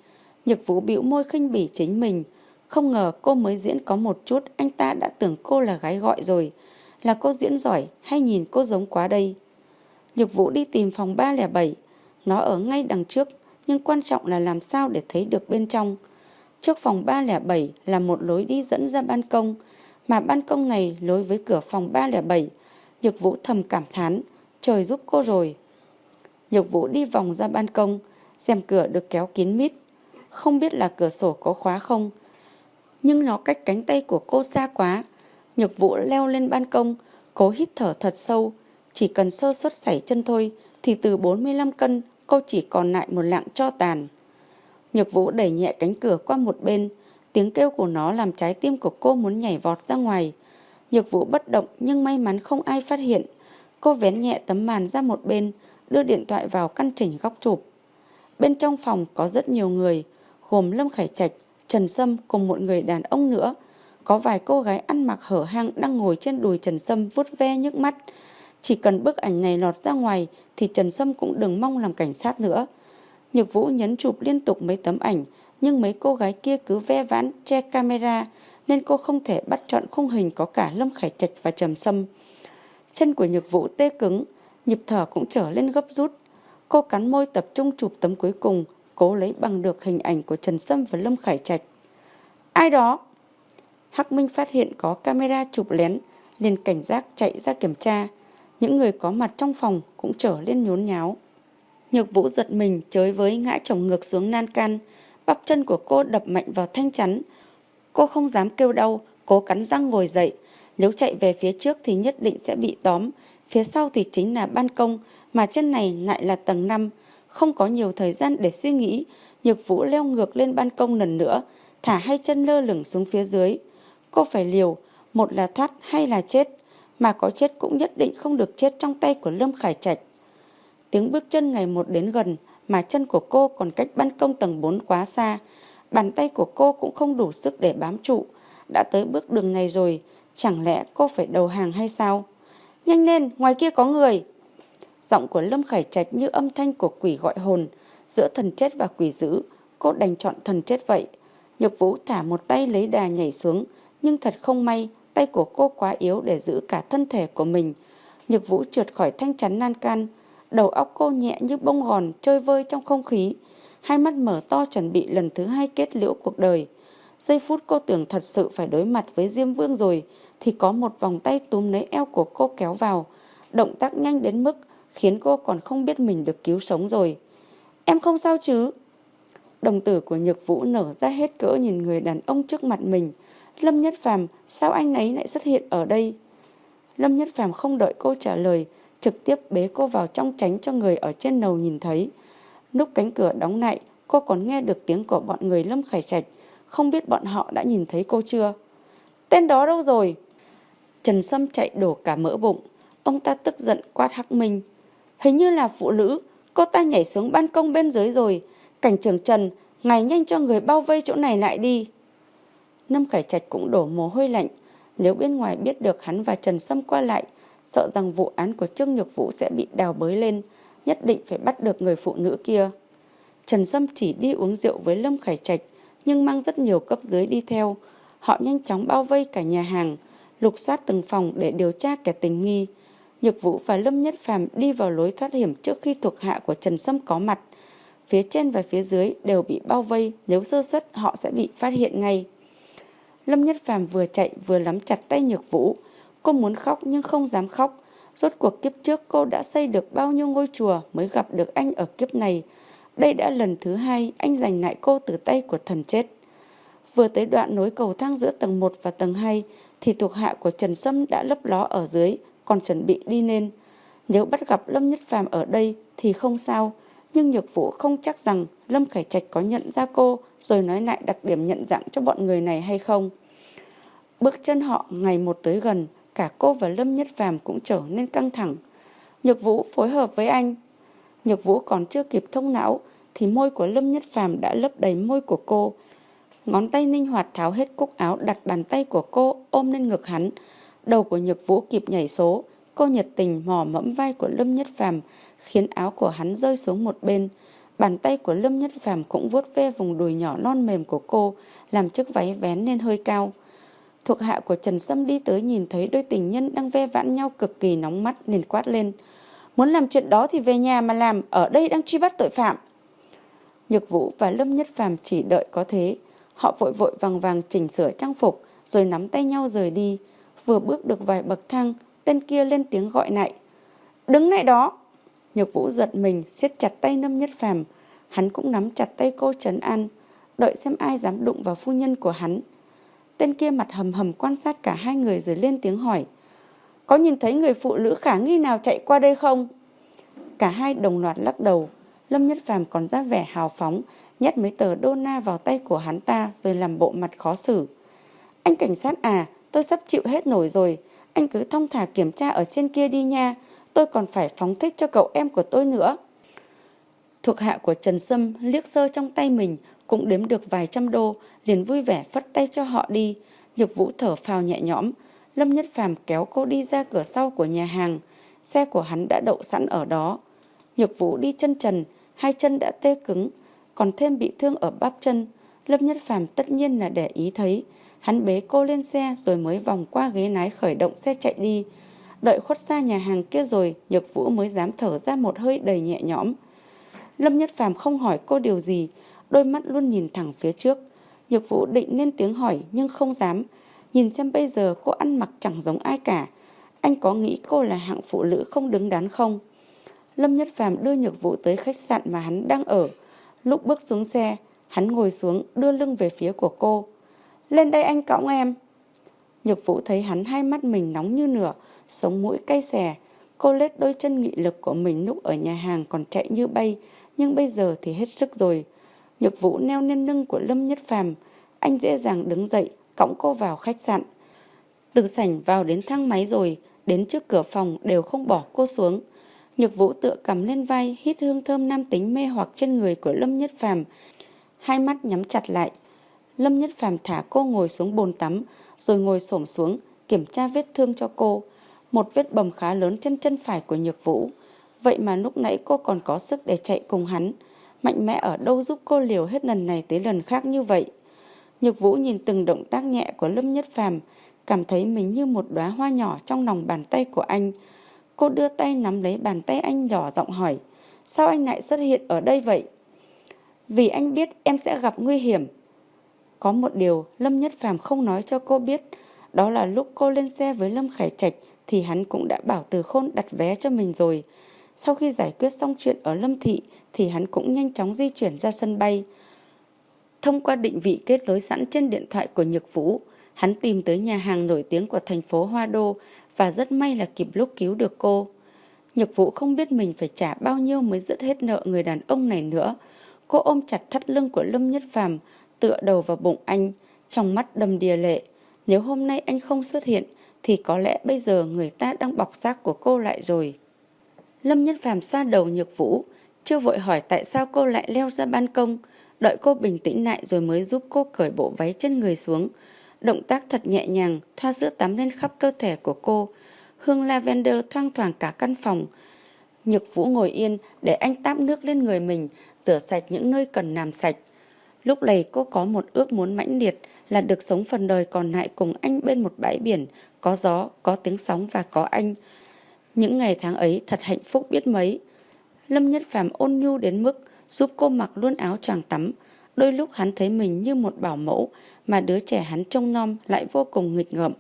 Nhược Vũ bĩu môi khinh bỉ chính mình. Không ngờ cô mới diễn có một chút, anh ta đã tưởng cô là gái gọi rồi. Là cô diễn giỏi hay nhìn cô giống quá đây? Nhược Vũ đi tìm phòng 307. Nó ở ngay đằng trước, nhưng quan trọng là làm sao để thấy được bên trong. Trước phòng 307 là một lối đi dẫn ra ban công, mà ban công này lối với cửa phòng 307. Nhược Vũ thầm cảm thán, trời giúp cô rồi. Nhược Vũ đi vòng ra ban công, xem cửa được kéo kín mít. Không biết là cửa sổ có khóa không, nhưng nó cách cánh tay của cô xa quá. Nhược Vũ leo lên ban công, cố hít thở thật sâu. Chỉ cần sơ suất sảy chân thôi thì từ 45 cân cô chỉ còn lại một lạng cho tàn. Nhược Vũ đẩy nhẹ cánh cửa qua một bên, tiếng kêu của nó làm trái tim của cô muốn nhảy vọt ra ngoài. Nhược Vũ bất động nhưng may mắn không ai phát hiện. Cô vén nhẹ tấm màn ra một bên, đưa điện thoại vào căn chỉnh góc chụp. Bên trong phòng có rất nhiều người, gồm Lâm Khải Trạch, Trần Sâm cùng một người đàn ông nữa. Có vài cô gái ăn mặc hở hang đang ngồi trên đùi Trần Sâm vuốt ve nhức mắt. Chỉ cần bức ảnh này lọt ra ngoài thì Trần Sâm cũng đừng mong làm cảnh sát nữa. Nhược Vũ nhấn chụp liên tục mấy tấm ảnh, nhưng mấy cô gái kia cứ ve vãn che camera nên cô không thể bắt chọn khung hình có cả Lâm Khải Trạch và Trầm Sâm. Chân của Nhược Vũ tê cứng, nhịp thở cũng trở lên gấp rút. Cô cắn môi tập trung chụp tấm cuối cùng, cố lấy bằng được hình ảnh của Trần Sâm và Lâm Khải Trạch. Ai đó? Hắc Minh phát hiện có camera chụp lén, liền cảnh giác chạy ra kiểm tra. Những người có mặt trong phòng cũng trở lên nhốn nháo. Nhược vũ giật mình chới với ngã chồng ngược xuống nan can. Bắp chân của cô đập mạnh vào thanh chắn. Cô không dám kêu đau, cố cắn răng ngồi dậy. Nếu chạy về phía trước thì nhất định sẽ bị tóm. Phía sau thì chính là ban công, mà chân này lại là tầng 5. Không có nhiều thời gian để suy nghĩ. Nhược vũ leo ngược lên ban công lần nữa, thả hai chân lơ lửng xuống phía dưới. Cô phải liều, một là thoát hay là chết. Mà có chết cũng nhất định không được chết trong tay của Lâm Khải Trạch. Tiếng bước chân ngày một đến gần mà chân của cô còn cách ban công tầng 4 quá xa. Bàn tay của cô cũng không đủ sức để bám trụ. Đã tới bước đường này rồi, chẳng lẽ cô phải đầu hàng hay sao? Nhanh lên, ngoài kia có người. Giọng của Lâm Khải Trạch như âm thanh của quỷ gọi hồn. Giữa thần chết và quỷ dữ, cô đành chọn thần chết vậy. Nhược Vũ thả một tay lấy đà nhảy xuống, nhưng thật không may, tay của cô quá yếu để giữ cả thân thể của mình. Nhược Vũ trượt khỏi thanh chắn nan can, Đầu óc cô nhẹ như bông gòn trôi vơi trong không khí. Hai mắt mở to chuẩn bị lần thứ hai kết liễu cuộc đời. Giây phút cô tưởng thật sự phải đối mặt với Diêm Vương rồi thì có một vòng tay túm lấy eo của cô kéo vào. Động tác nhanh đến mức khiến cô còn không biết mình được cứu sống rồi. Em không sao chứ? Đồng tử của Nhược Vũ nở ra hết cỡ nhìn người đàn ông trước mặt mình. Lâm Nhất Phàm sao anh ấy lại xuất hiện ở đây? Lâm Nhất Phàm không đợi cô trả lời trực tiếp bế cô vào trong tránh cho người ở trên lầu nhìn thấy. Lúc cánh cửa đóng lại, cô còn nghe được tiếng của bọn người Lâm Khải Trạch, không biết bọn họ đã nhìn thấy cô chưa. Tên đó đâu rồi? Trần Sâm chạy đổ cả mỡ bụng. Ông ta tức giận quát Hắc Minh. Hình như là phụ nữ, cô ta nhảy xuống ban công bên dưới rồi. Cảnh trưởng Trần, ngài nhanh cho người bao vây chỗ này lại đi. Lâm Khải Trạch cũng đổ mồ hôi lạnh. Nếu bên ngoài biết được hắn và Trần Sâm qua lại, sợ rằng vụ án của Trương Nhược Vũ sẽ bị đào bới lên, nhất định phải bắt được người phụ nữ kia. Trần Sâm chỉ đi uống rượu với Lâm Khải Trạch, nhưng mang rất nhiều cấp dưới đi theo. Họ nhanh chóng bao vây cả nhà hàng, lục soát từng phòng để điều tra kẻ tình nghi. Nhược Vũ và Lâm Nhất Phàm đi vào lối thoát hiểm trước khi thuộc hạ của Trần Sâm có mặt. Phía trên và phía dưới đều bị bao vây, nếu sơ suất họ sẽ bị phát hiện ngay. Lâm Nhất Phàm vừa chạy vừa nắm chặt tay Nhược Vũ. Cô muốn khóc nhưng không dám khóc. Rốt cuộc kiếp trước cô đã xây được bao nhiêu ngôi chùa mới gặp được anh ở kiếp này. Đây đã lần thứ hai anh giành lại cô từ tay của thần chết. Vừa tới đoạn nối cầu thang giữa tầng 1 và tầng 2 thì thuộc hạ của Trần Sâm đã lấp ló ở dưới, còn chuẩn bị đi lên. Nếu bắt gặp Lâm Nhất Phàm ở đây thì không sao, nhưng Nhược Vũ không chắc rằng Lâm Khải Trạch có nhận ra cô rồi nói lại đặc điểm nhận dạng cho bọn người này hay không. Bước chân họ ngày một tới gần, cả cô và Lâm Nhất Phàm cũng trở nên căng thẳng. Nhược Vũ phối hợp với anh. Nhược Vũ còn chưa kịp thông não thì môi của Lâm Nhất Phàm đã lấp đầy môi của cô. Ngón tay linh hoạt tháo hết cúc áo đặt bàn tay của cô ôm lên ngực hắn. Đầu của Nhược Vũ kịp nhảy số, cô nhiệt tình mò mẫm vai của Lâm Nhất Phàm khiến áo của hắn rơi xuống một bên. Bàn tay của Lâm Nhất Phàm cũng vuốt ve vùng đùi nhỏ non mềm của cô, làm chiếc váy vén lên hơi cao. Thuộc hạ của Trần Sâm đi tới nhìn thấy đôi tình nhân đang ve vãn nhau cực kỳ nóng mắt nên quát lên. Muốn làm chuyện đó thì về nhà mà làm, ở đây đang truy bắt tội phạm. Nhược Vũ và Lâm Nhất Phàm chỉ đợi có thế. Họ vội vội vàng vàng chỉnh sửa trang phục rồi nắm tay nhau rời đi. Vừa bước được vài bậc thang, tên kia lên tiếng gọi lại. Đứng lại đó! Nhược Vũ giật mình, siết chặt tay Lâm Nhất Phàm Hắn cũng nắm chặt tay cô Trấn An, đợi xem ai dám đụng vào phu nhân của hắn. Tên kia mặt hầm hầm quan sát cả hai người rồi lên tiếng hỏi. Có nhìn thấy người phụ nữ khả nghi nào chạy qua đây không? Cả hai đồng loạt lắc đầu. Lâm Nhất Phàm còn ra vẻ hào phóng, nhét mấy tờ đô na vào tay của hắn ta rồi làm bộ mặt khó xử. Anh cảnh sát à, tôi sắp chịu hết nổi rồi. Anh cứ thông thả kiểm tra ở trên kia đi nha. Tôi còn phải phóng thích cho cậu em của tôi nữa. Thuộc hạ của Trần Sâm liếc sơ trong tay mình cũng đếm được vài trăm đô, liền vui vẻ phất tay cho họ đi. Nhược Vũ thở phào nhẹ nhõm. Lâm Nhất Phàm kéo cô đi ra cửa sau của nhà hàng. Xe của hắn đã đậu sẵn ở đó. Nhược Vũ đi chân trần, hai chân đã tê cứng, còn thêm bị thương ở bắp chân. Lâm Nhất Phàm tất nhiên là để ý thấy. Hắn bế cô lên xe rồi mới vòng qua ghế lái khởi động xe chạy đi. Đợi khuất xa nhà hàng kia rồi, Nhược Vũ mới dám thở ra một hơi đầy nhẹ nhõm. Lâm Nhất Phàm không hỏi cô điều gì, đôi mắt luôn nhìn thẳng phía trước. Nhược Vũ định nên tiếng hỏi nhưng không dám. Nhìn xem bây giờ cô ăn mặc chẳng giống ai cả. Anh có nghĩ cô là hạng phụ nữ không đứng đắn không? Lâm Nhất Phàm đưa Nhược Vũ tới khách sạn mà hắn đang ở. Lúc bước xuống xe, hắn ngồi xuống đưa lưng về phía của cô. Lên đây anh cõng em. Nhược Vũ thấy hắn hai mắt mình nóng như nửa sống mũi cay xè. Cô lết đôi chân nghị lực của mình lúc ở nhà hàng còn chạy như bay, nhưng bây giờ thì hết sức rồi. Nhược Vũ neo lên lưng của Lâm Nhất Phàm, anh dễ dàng đứng dậy, cõng cô vào khách sạn. Từ sảnh vào đến thang máy rồi, đến trước cửa phòng đều không bỏ cô xuống. Nhược Vũ tựa cầm lên vai, hít hương thơm nam tính mê hoặc trên người của Lâm Nhất Phàm, hai mắt nhắm chặt lại. Lâm Nhất Phàm thả cô ngồi xuống bồn tắm, rồi ngồi xổm xuống, kiểm tra vết thương cho cô. Một vết bầm khá lớn trên chân phải của Nhược Vũ. Vậy mà lúc nãy cô còn có sức để chạy cùng hắn. Mạnh mẽ ở đâu giúp cô liều hết lần này tới lần khác như vậy. Nhược Vũ nhìn từng động tác nhẹ của Lâm Nhất Phàm, cảm thấy mình như một đóa hoa nhỏ trong lòng bàn tay của anh. Cô đưa tay nắm lấy bàn tay anh nhỏ giọng hỏi, sao anh lại xuất hiện ở đây vậy? Vì anh biết em sẽ gặp nguy hiểm. Có một điều Lâm Nhất Phàm không nói cho cô biết, đó là lúc cô lên xe với Lâm Khải Trạch thì hắn cũng đã bảo Từ Khôn đặt vé cho mình rồi. Sau khi giải quyết xong chuyện ở Lâm Thị thì hắn cũng nhanh chóng di chuyển ra sân bay. Thông qua định vị kết nối sẵn trên điện thoại của Nhược Vũ, hắn tìm tới nhà hàng nổi tiếng của thành phố Hoa Đô và rất may là kịp lúc cứu được cô. Nhược Vũ không biết mình phải trả bao nhiêu mới dứt hết nợ người đàn ông này nữa. Cô ôm chặt thắt lưng của Lâm Nhất Phàm, tựa đầu vào bụng anh, trong mắt đầm đìa lệ. Nếu hôm nay anh không xuất hiện, thì có lẽ bây giờ người ta đang bọc xác của cô lại rồi. Lâm nhân Phàm xoa đầu Nhược Vũ, chưa vội hỏi tại sao cô lại leo ra ban công, đợi cô bình tĩnh lại rồi mới giúp cô cởi bộ váy trên người xuống. Động tác thật nhẹ nhàng, thoa sữa tắm lên khắp cơ thể của cô. Hương lavender thoang thoảng cả căn phòng. Nhược Vũ ngồi yên để anh táp nước lên người mình, rửa sạch những nơi cần làm sạch. Lúc này cô có một ước muốn mãnh liệt là được sống phần đời còn lại cùng anh bên một bãi biển, có gió, có tiếng sóng và có anh. Những ngày tháng ấy thật hạnh phúc biết mấy. Lâm Nhất Phàm ôn nhu đến mức giúp cô mặc luôn áo choàng tắm. Đôi lúc hắn thấy mình như một bảo mẫu mà đứa trẻ hắn trông nom lại vô cùng nghịch ngợm.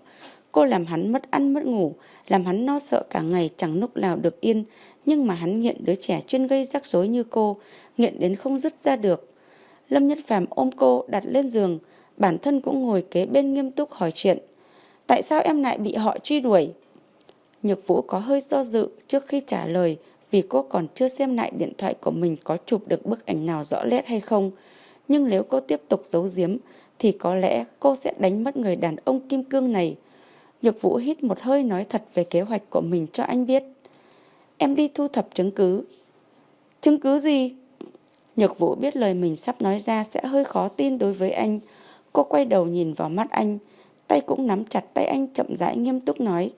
Cô làm hắn mất ăn mất ngủ, làm hắn no sợ cả ngày chẳng lúc nào được yên. Nhưng mà hắn nghiện đứa trẻ chuyên gây rắc rối như cô, nghiện đến không dứt ra được. Lâm Nhất Phàm ôm cô đặt lên giường, bản thân cũng ngồi kế bên nghiêm túc hỏi chuyện. Tại sao em lại bị họ truy đuổi? Nhược Vũ có hơi do dự trước khi trả lời vì cô còn chưa xem lại điện thoại của mình có chụp được bức ảnh nào rõ nét hay không. Nhưng nếu cô tiếp tục giấu giếm thì có lẽ cô sẽ đánh mất người đàn ông kim cương này. Nhược Vũ hít một hơi nói thật về kế hoạch của mình cho anh biết. Em đi thu thập chứng cứ. Chứng cứ gì? Nhược Vũ biết lời mình sắp nói ra sẽ hơi khó tin đối với anh. Cô quay đầu nhìn vào mắt anh, tay cũng nắm chặt tay anh chậm rãi nghiêm túc nói.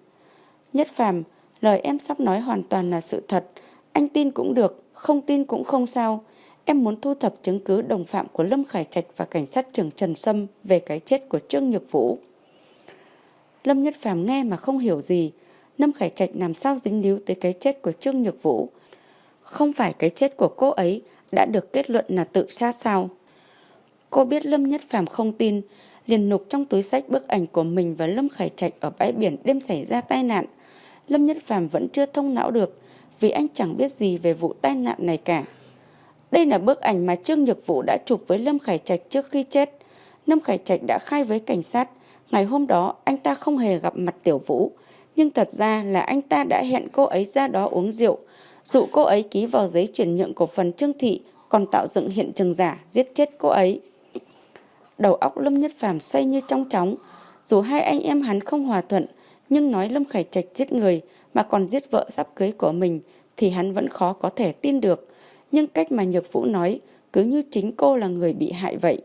Nhất phàm, lời em sắp nói hoàn toàn là sự thật. Anh tin cũng được, không tin cũng không sao. Em muốn thu thập chứng cứ đồng phạm của Lâm Khải Trạch và cảnh sát trưởng Trần Sâm về cái chết của Trương Nhược Vũ. Lâm Nhất Phàm nghe mà không hiểu gì. Lâm Khải Trạch làm sao dính líu tới cái chết của Trương Nhược Vũ. Không phải cái chết của cô ấy đã được kết luận là tự sát sao? Cô biết Lâm Nhất Phàm không tin, liền nục trong túi sách bức ảnh của mình và Lâm Khải Trạch ở bãi biển đêm xảy ra tai nạn. Lâm Nhất Phàm vẫn chưa thông não được vì anh chẳng biết gì về vụ tai nạn này cả. Đây là bức ảnh mà Trương Nhược Vũ đã chụp với Lâm Khải Trạch trước khi chết. Lâm Khải Trạch đã khai với cảnh sát, ngày hôm đó anh ta không hề gặp mặt Tiểu Vũ, nhưng thật ra là anh ta đã hẹn cô ấy ra đó uống rượu, dụ cô ấy ký vào giấy chuyển nhượng cổ phần Trương Thị, còn tạo dựng hiện trường giả giết chết cô ấy. Đầu óc Lâm Nhất Phàm xoay như trong chóng, dù hai anh em hắn không hòa thuận, nhưng nói Lâm Khải Trạch giết người mà còn giết vợ sắp cưới của mình thì hắn vẫn khó có thể tin được. Nhưng cách mà Nhược Vũ nói cứ như chính cô là người bị hại vậy.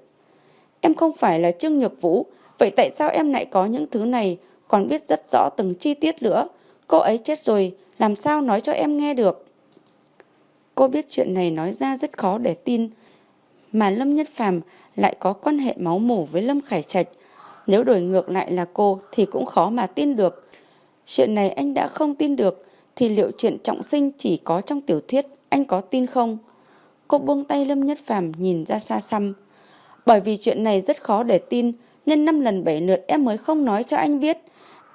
Em không phải là Trương Nhược Vũ, vậy tại sao em lại có những thứ này, còn biết rất rõ từng chi tiết nữa? Cô ấy chết rồi, làm sao nói cho em nghe được? Cô biết chuyện này nói ra rất khó để tin, mà Lâm Nhất Phàm lại có quan hệ máu mủ với Lâm Khải Trạch. Nếu đổi ngược lại là cô thì cũng khó mà tin được. Chuyện này anh đã không tin được, thì liệu chuyện trọng sinh chỉ có trong tiểu thuyết, anh có tin không? Cô buông tay Lâm Nhất Phàm nhìn ra xa xăm. Bởi vì chuyện này rất khó để tin, nên năm lần bảy lượt em mới không nói cho anh biết.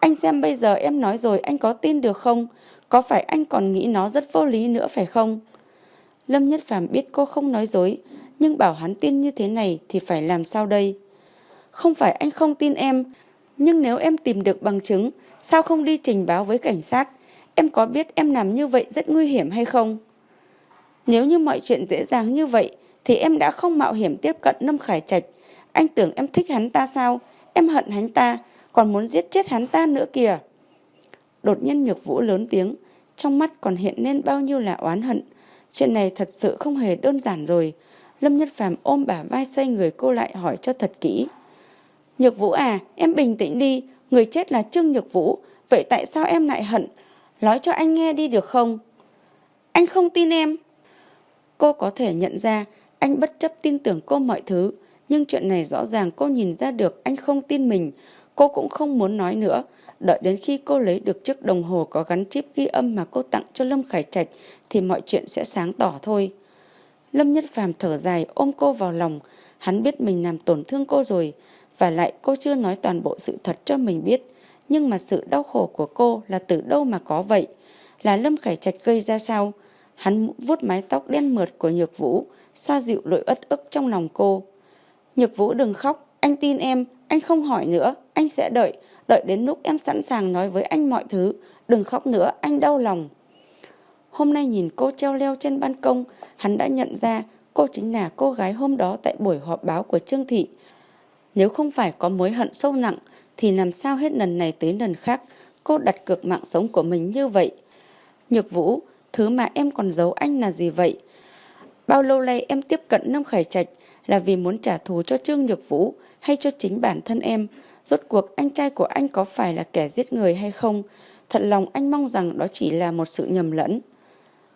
Anh xem bây giờ em nói rồi anh có tin được không? Có phải anh còn nghĩ nó rất vô lý nữa phải không? Lâm Nhất Phàm biết cô không nói dối, nhưng bảo hắn tin như thế này thì phải làm sao đây? Không phải anh không tin em, nhưng nếu em tìm được bằng chứng, sao không đi trình báo với cảnh sát? Em có biết em làm như vậy rất nguy hiểm hay không? Nếu như mọi chuyện dễ dàng như vậy, thì em đã không mạo hiểm tiếp cận Lâm Khải Trạch. Anh tưởng em thích hắn ta sao? Em hận hắn ta, còn muốn giết chết hắn ta nữa kìa. Đột nhiên nhược vũ lớn tiếng, trong mắt còn hiện lên bao nhiêu là oán hận. Chuyện này thật sự không hề đơn giản rồi. Lâm Nhất Phàm ôm bả vai xoay người cô lại hỏi cho thật kỹ. Nhược Vũ à, em bình tĩnh đi, người chết là Trương Nhược Vũ, vậy tại sao em lại hận? Nói cho anh nghe đi được không? Anh không tin em. Cô có thể nhận ra anh bất chấp tin tưởng cô mọi thứ, nhưng chuyện này rõ ràng cô nhìn ra được anh không tin mình. Cô cũng không muốn nói nữa, đợi đến khi cô lấy được chiếc đồng hồ có gắn chip ghi âm mà cô tặng cho Lâm Khải Trạch thì mọi chuyện sẽ sáng tỏ thôi. Lâm Nhất Phàm thở dài ôm cô vào lòng, hắn biết mình làm tổn thương cô rồi, và lại cô chưa nói toàn bộ sự thật cho mình biết. Nhưng mà sự đau khổ của cô là từ đâu mà có vậy? Là Lâm Khải Trạch gây ra sao? Hắn vuốt mái tóc đen mượt của Nhược Vũ, xoa dịu nỗi ất ức trong lòng cô. Nhược Vũ đừng khóc, anh tin em, anh không hỏi nữa, anh sẽ đợi, đợi đến lúc em sẵn sàng nói với anh mọi thứ. Đừng khóc nữa, anh đau lòng. Hôm nay nhìn cô treo leo trên ban công, hắn đã nhận ra Cô chính là cô gái hôm đó tại buổi họp báo của Trương Thị. Nếu không phải có mối hận sâu nặng, thì làm sao hết lần này tới lần khác, cô đặt cược mạng sống của mình như vậy. Nhược Vũ, thứ mà em còn giấu anh là gì vậy? Bao lâu nay em tiếp cận Lâm Khải Trạch là vì muốn trả thù cho Trương Nhược Vũ hay cho chính bản thân em? Rốt cuộc anh trai của anh có phải là kẻ giết người hay không? Thật lòng anh mong rằng đó chỉ là một sự nhầm lẫn.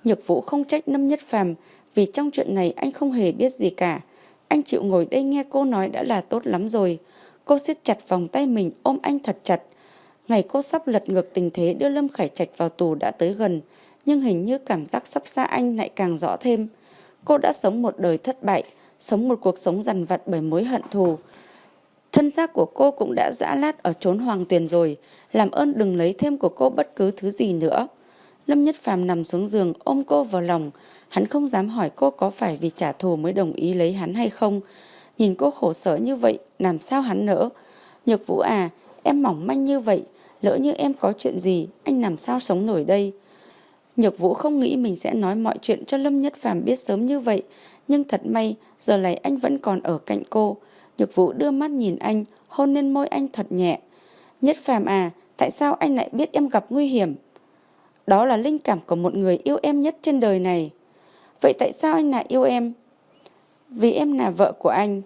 Nhược Vũ không trách Lâm Nhất Phàm vì trong chuyện này anh không hề biết gì cả. Anh chịu ngồi đây nghe cô nói đã là tốt lắm rồi. Cô siết chặt vòng tay mình ôm anh thật chặt. Ngày cô sắp lật ngược tình thế đưa Lâm Khải Trạch vào tù đã tới gần, nhưng hình như cảm giác sắp xa anh lại càng rõ thêm. Cô đã sống một đời thất bại, sống một cuộc sống dằn vặt bởi mối hận thù. Thân xác của cô cũng đã dã lát ở trốn hoàng tuyền rồi, làm ơn đừng lấy thêm của cô bất cứ thứ gì nữa. Lâm Nhất Phàm nằm xuống giường ôm cô vào lòng, hắn không dám hỏi cô có phải vì trả thù mới đồng ý lấy hắn hay không. Nhìn cô khổ sở như vậy, làm sao hắn nỡ? Nhược Vũ à, em mỏng manh như vậy, lỡ như em có chuyện gì, anh làm sao sống nổi đây? Nhược Vũ không nghĩ mình sẽ nói mọi chuyện cho Lâm Nhất Phàm biết sớm như vậy, nhưng thật may, giờ này anh vẫn còn ở cạnh cô. Nhược Vũ đưa mắt nhìn anh, hôn lên môi anh thật nhẹ. Nhất Phàm à, tại sao anh lại biết em gặp nguy hiểm? Đó là linh cảm của một người yêu em nhất trên đời này. Vậy tại sao anh lại yêu em? Vì em là vợ của anh.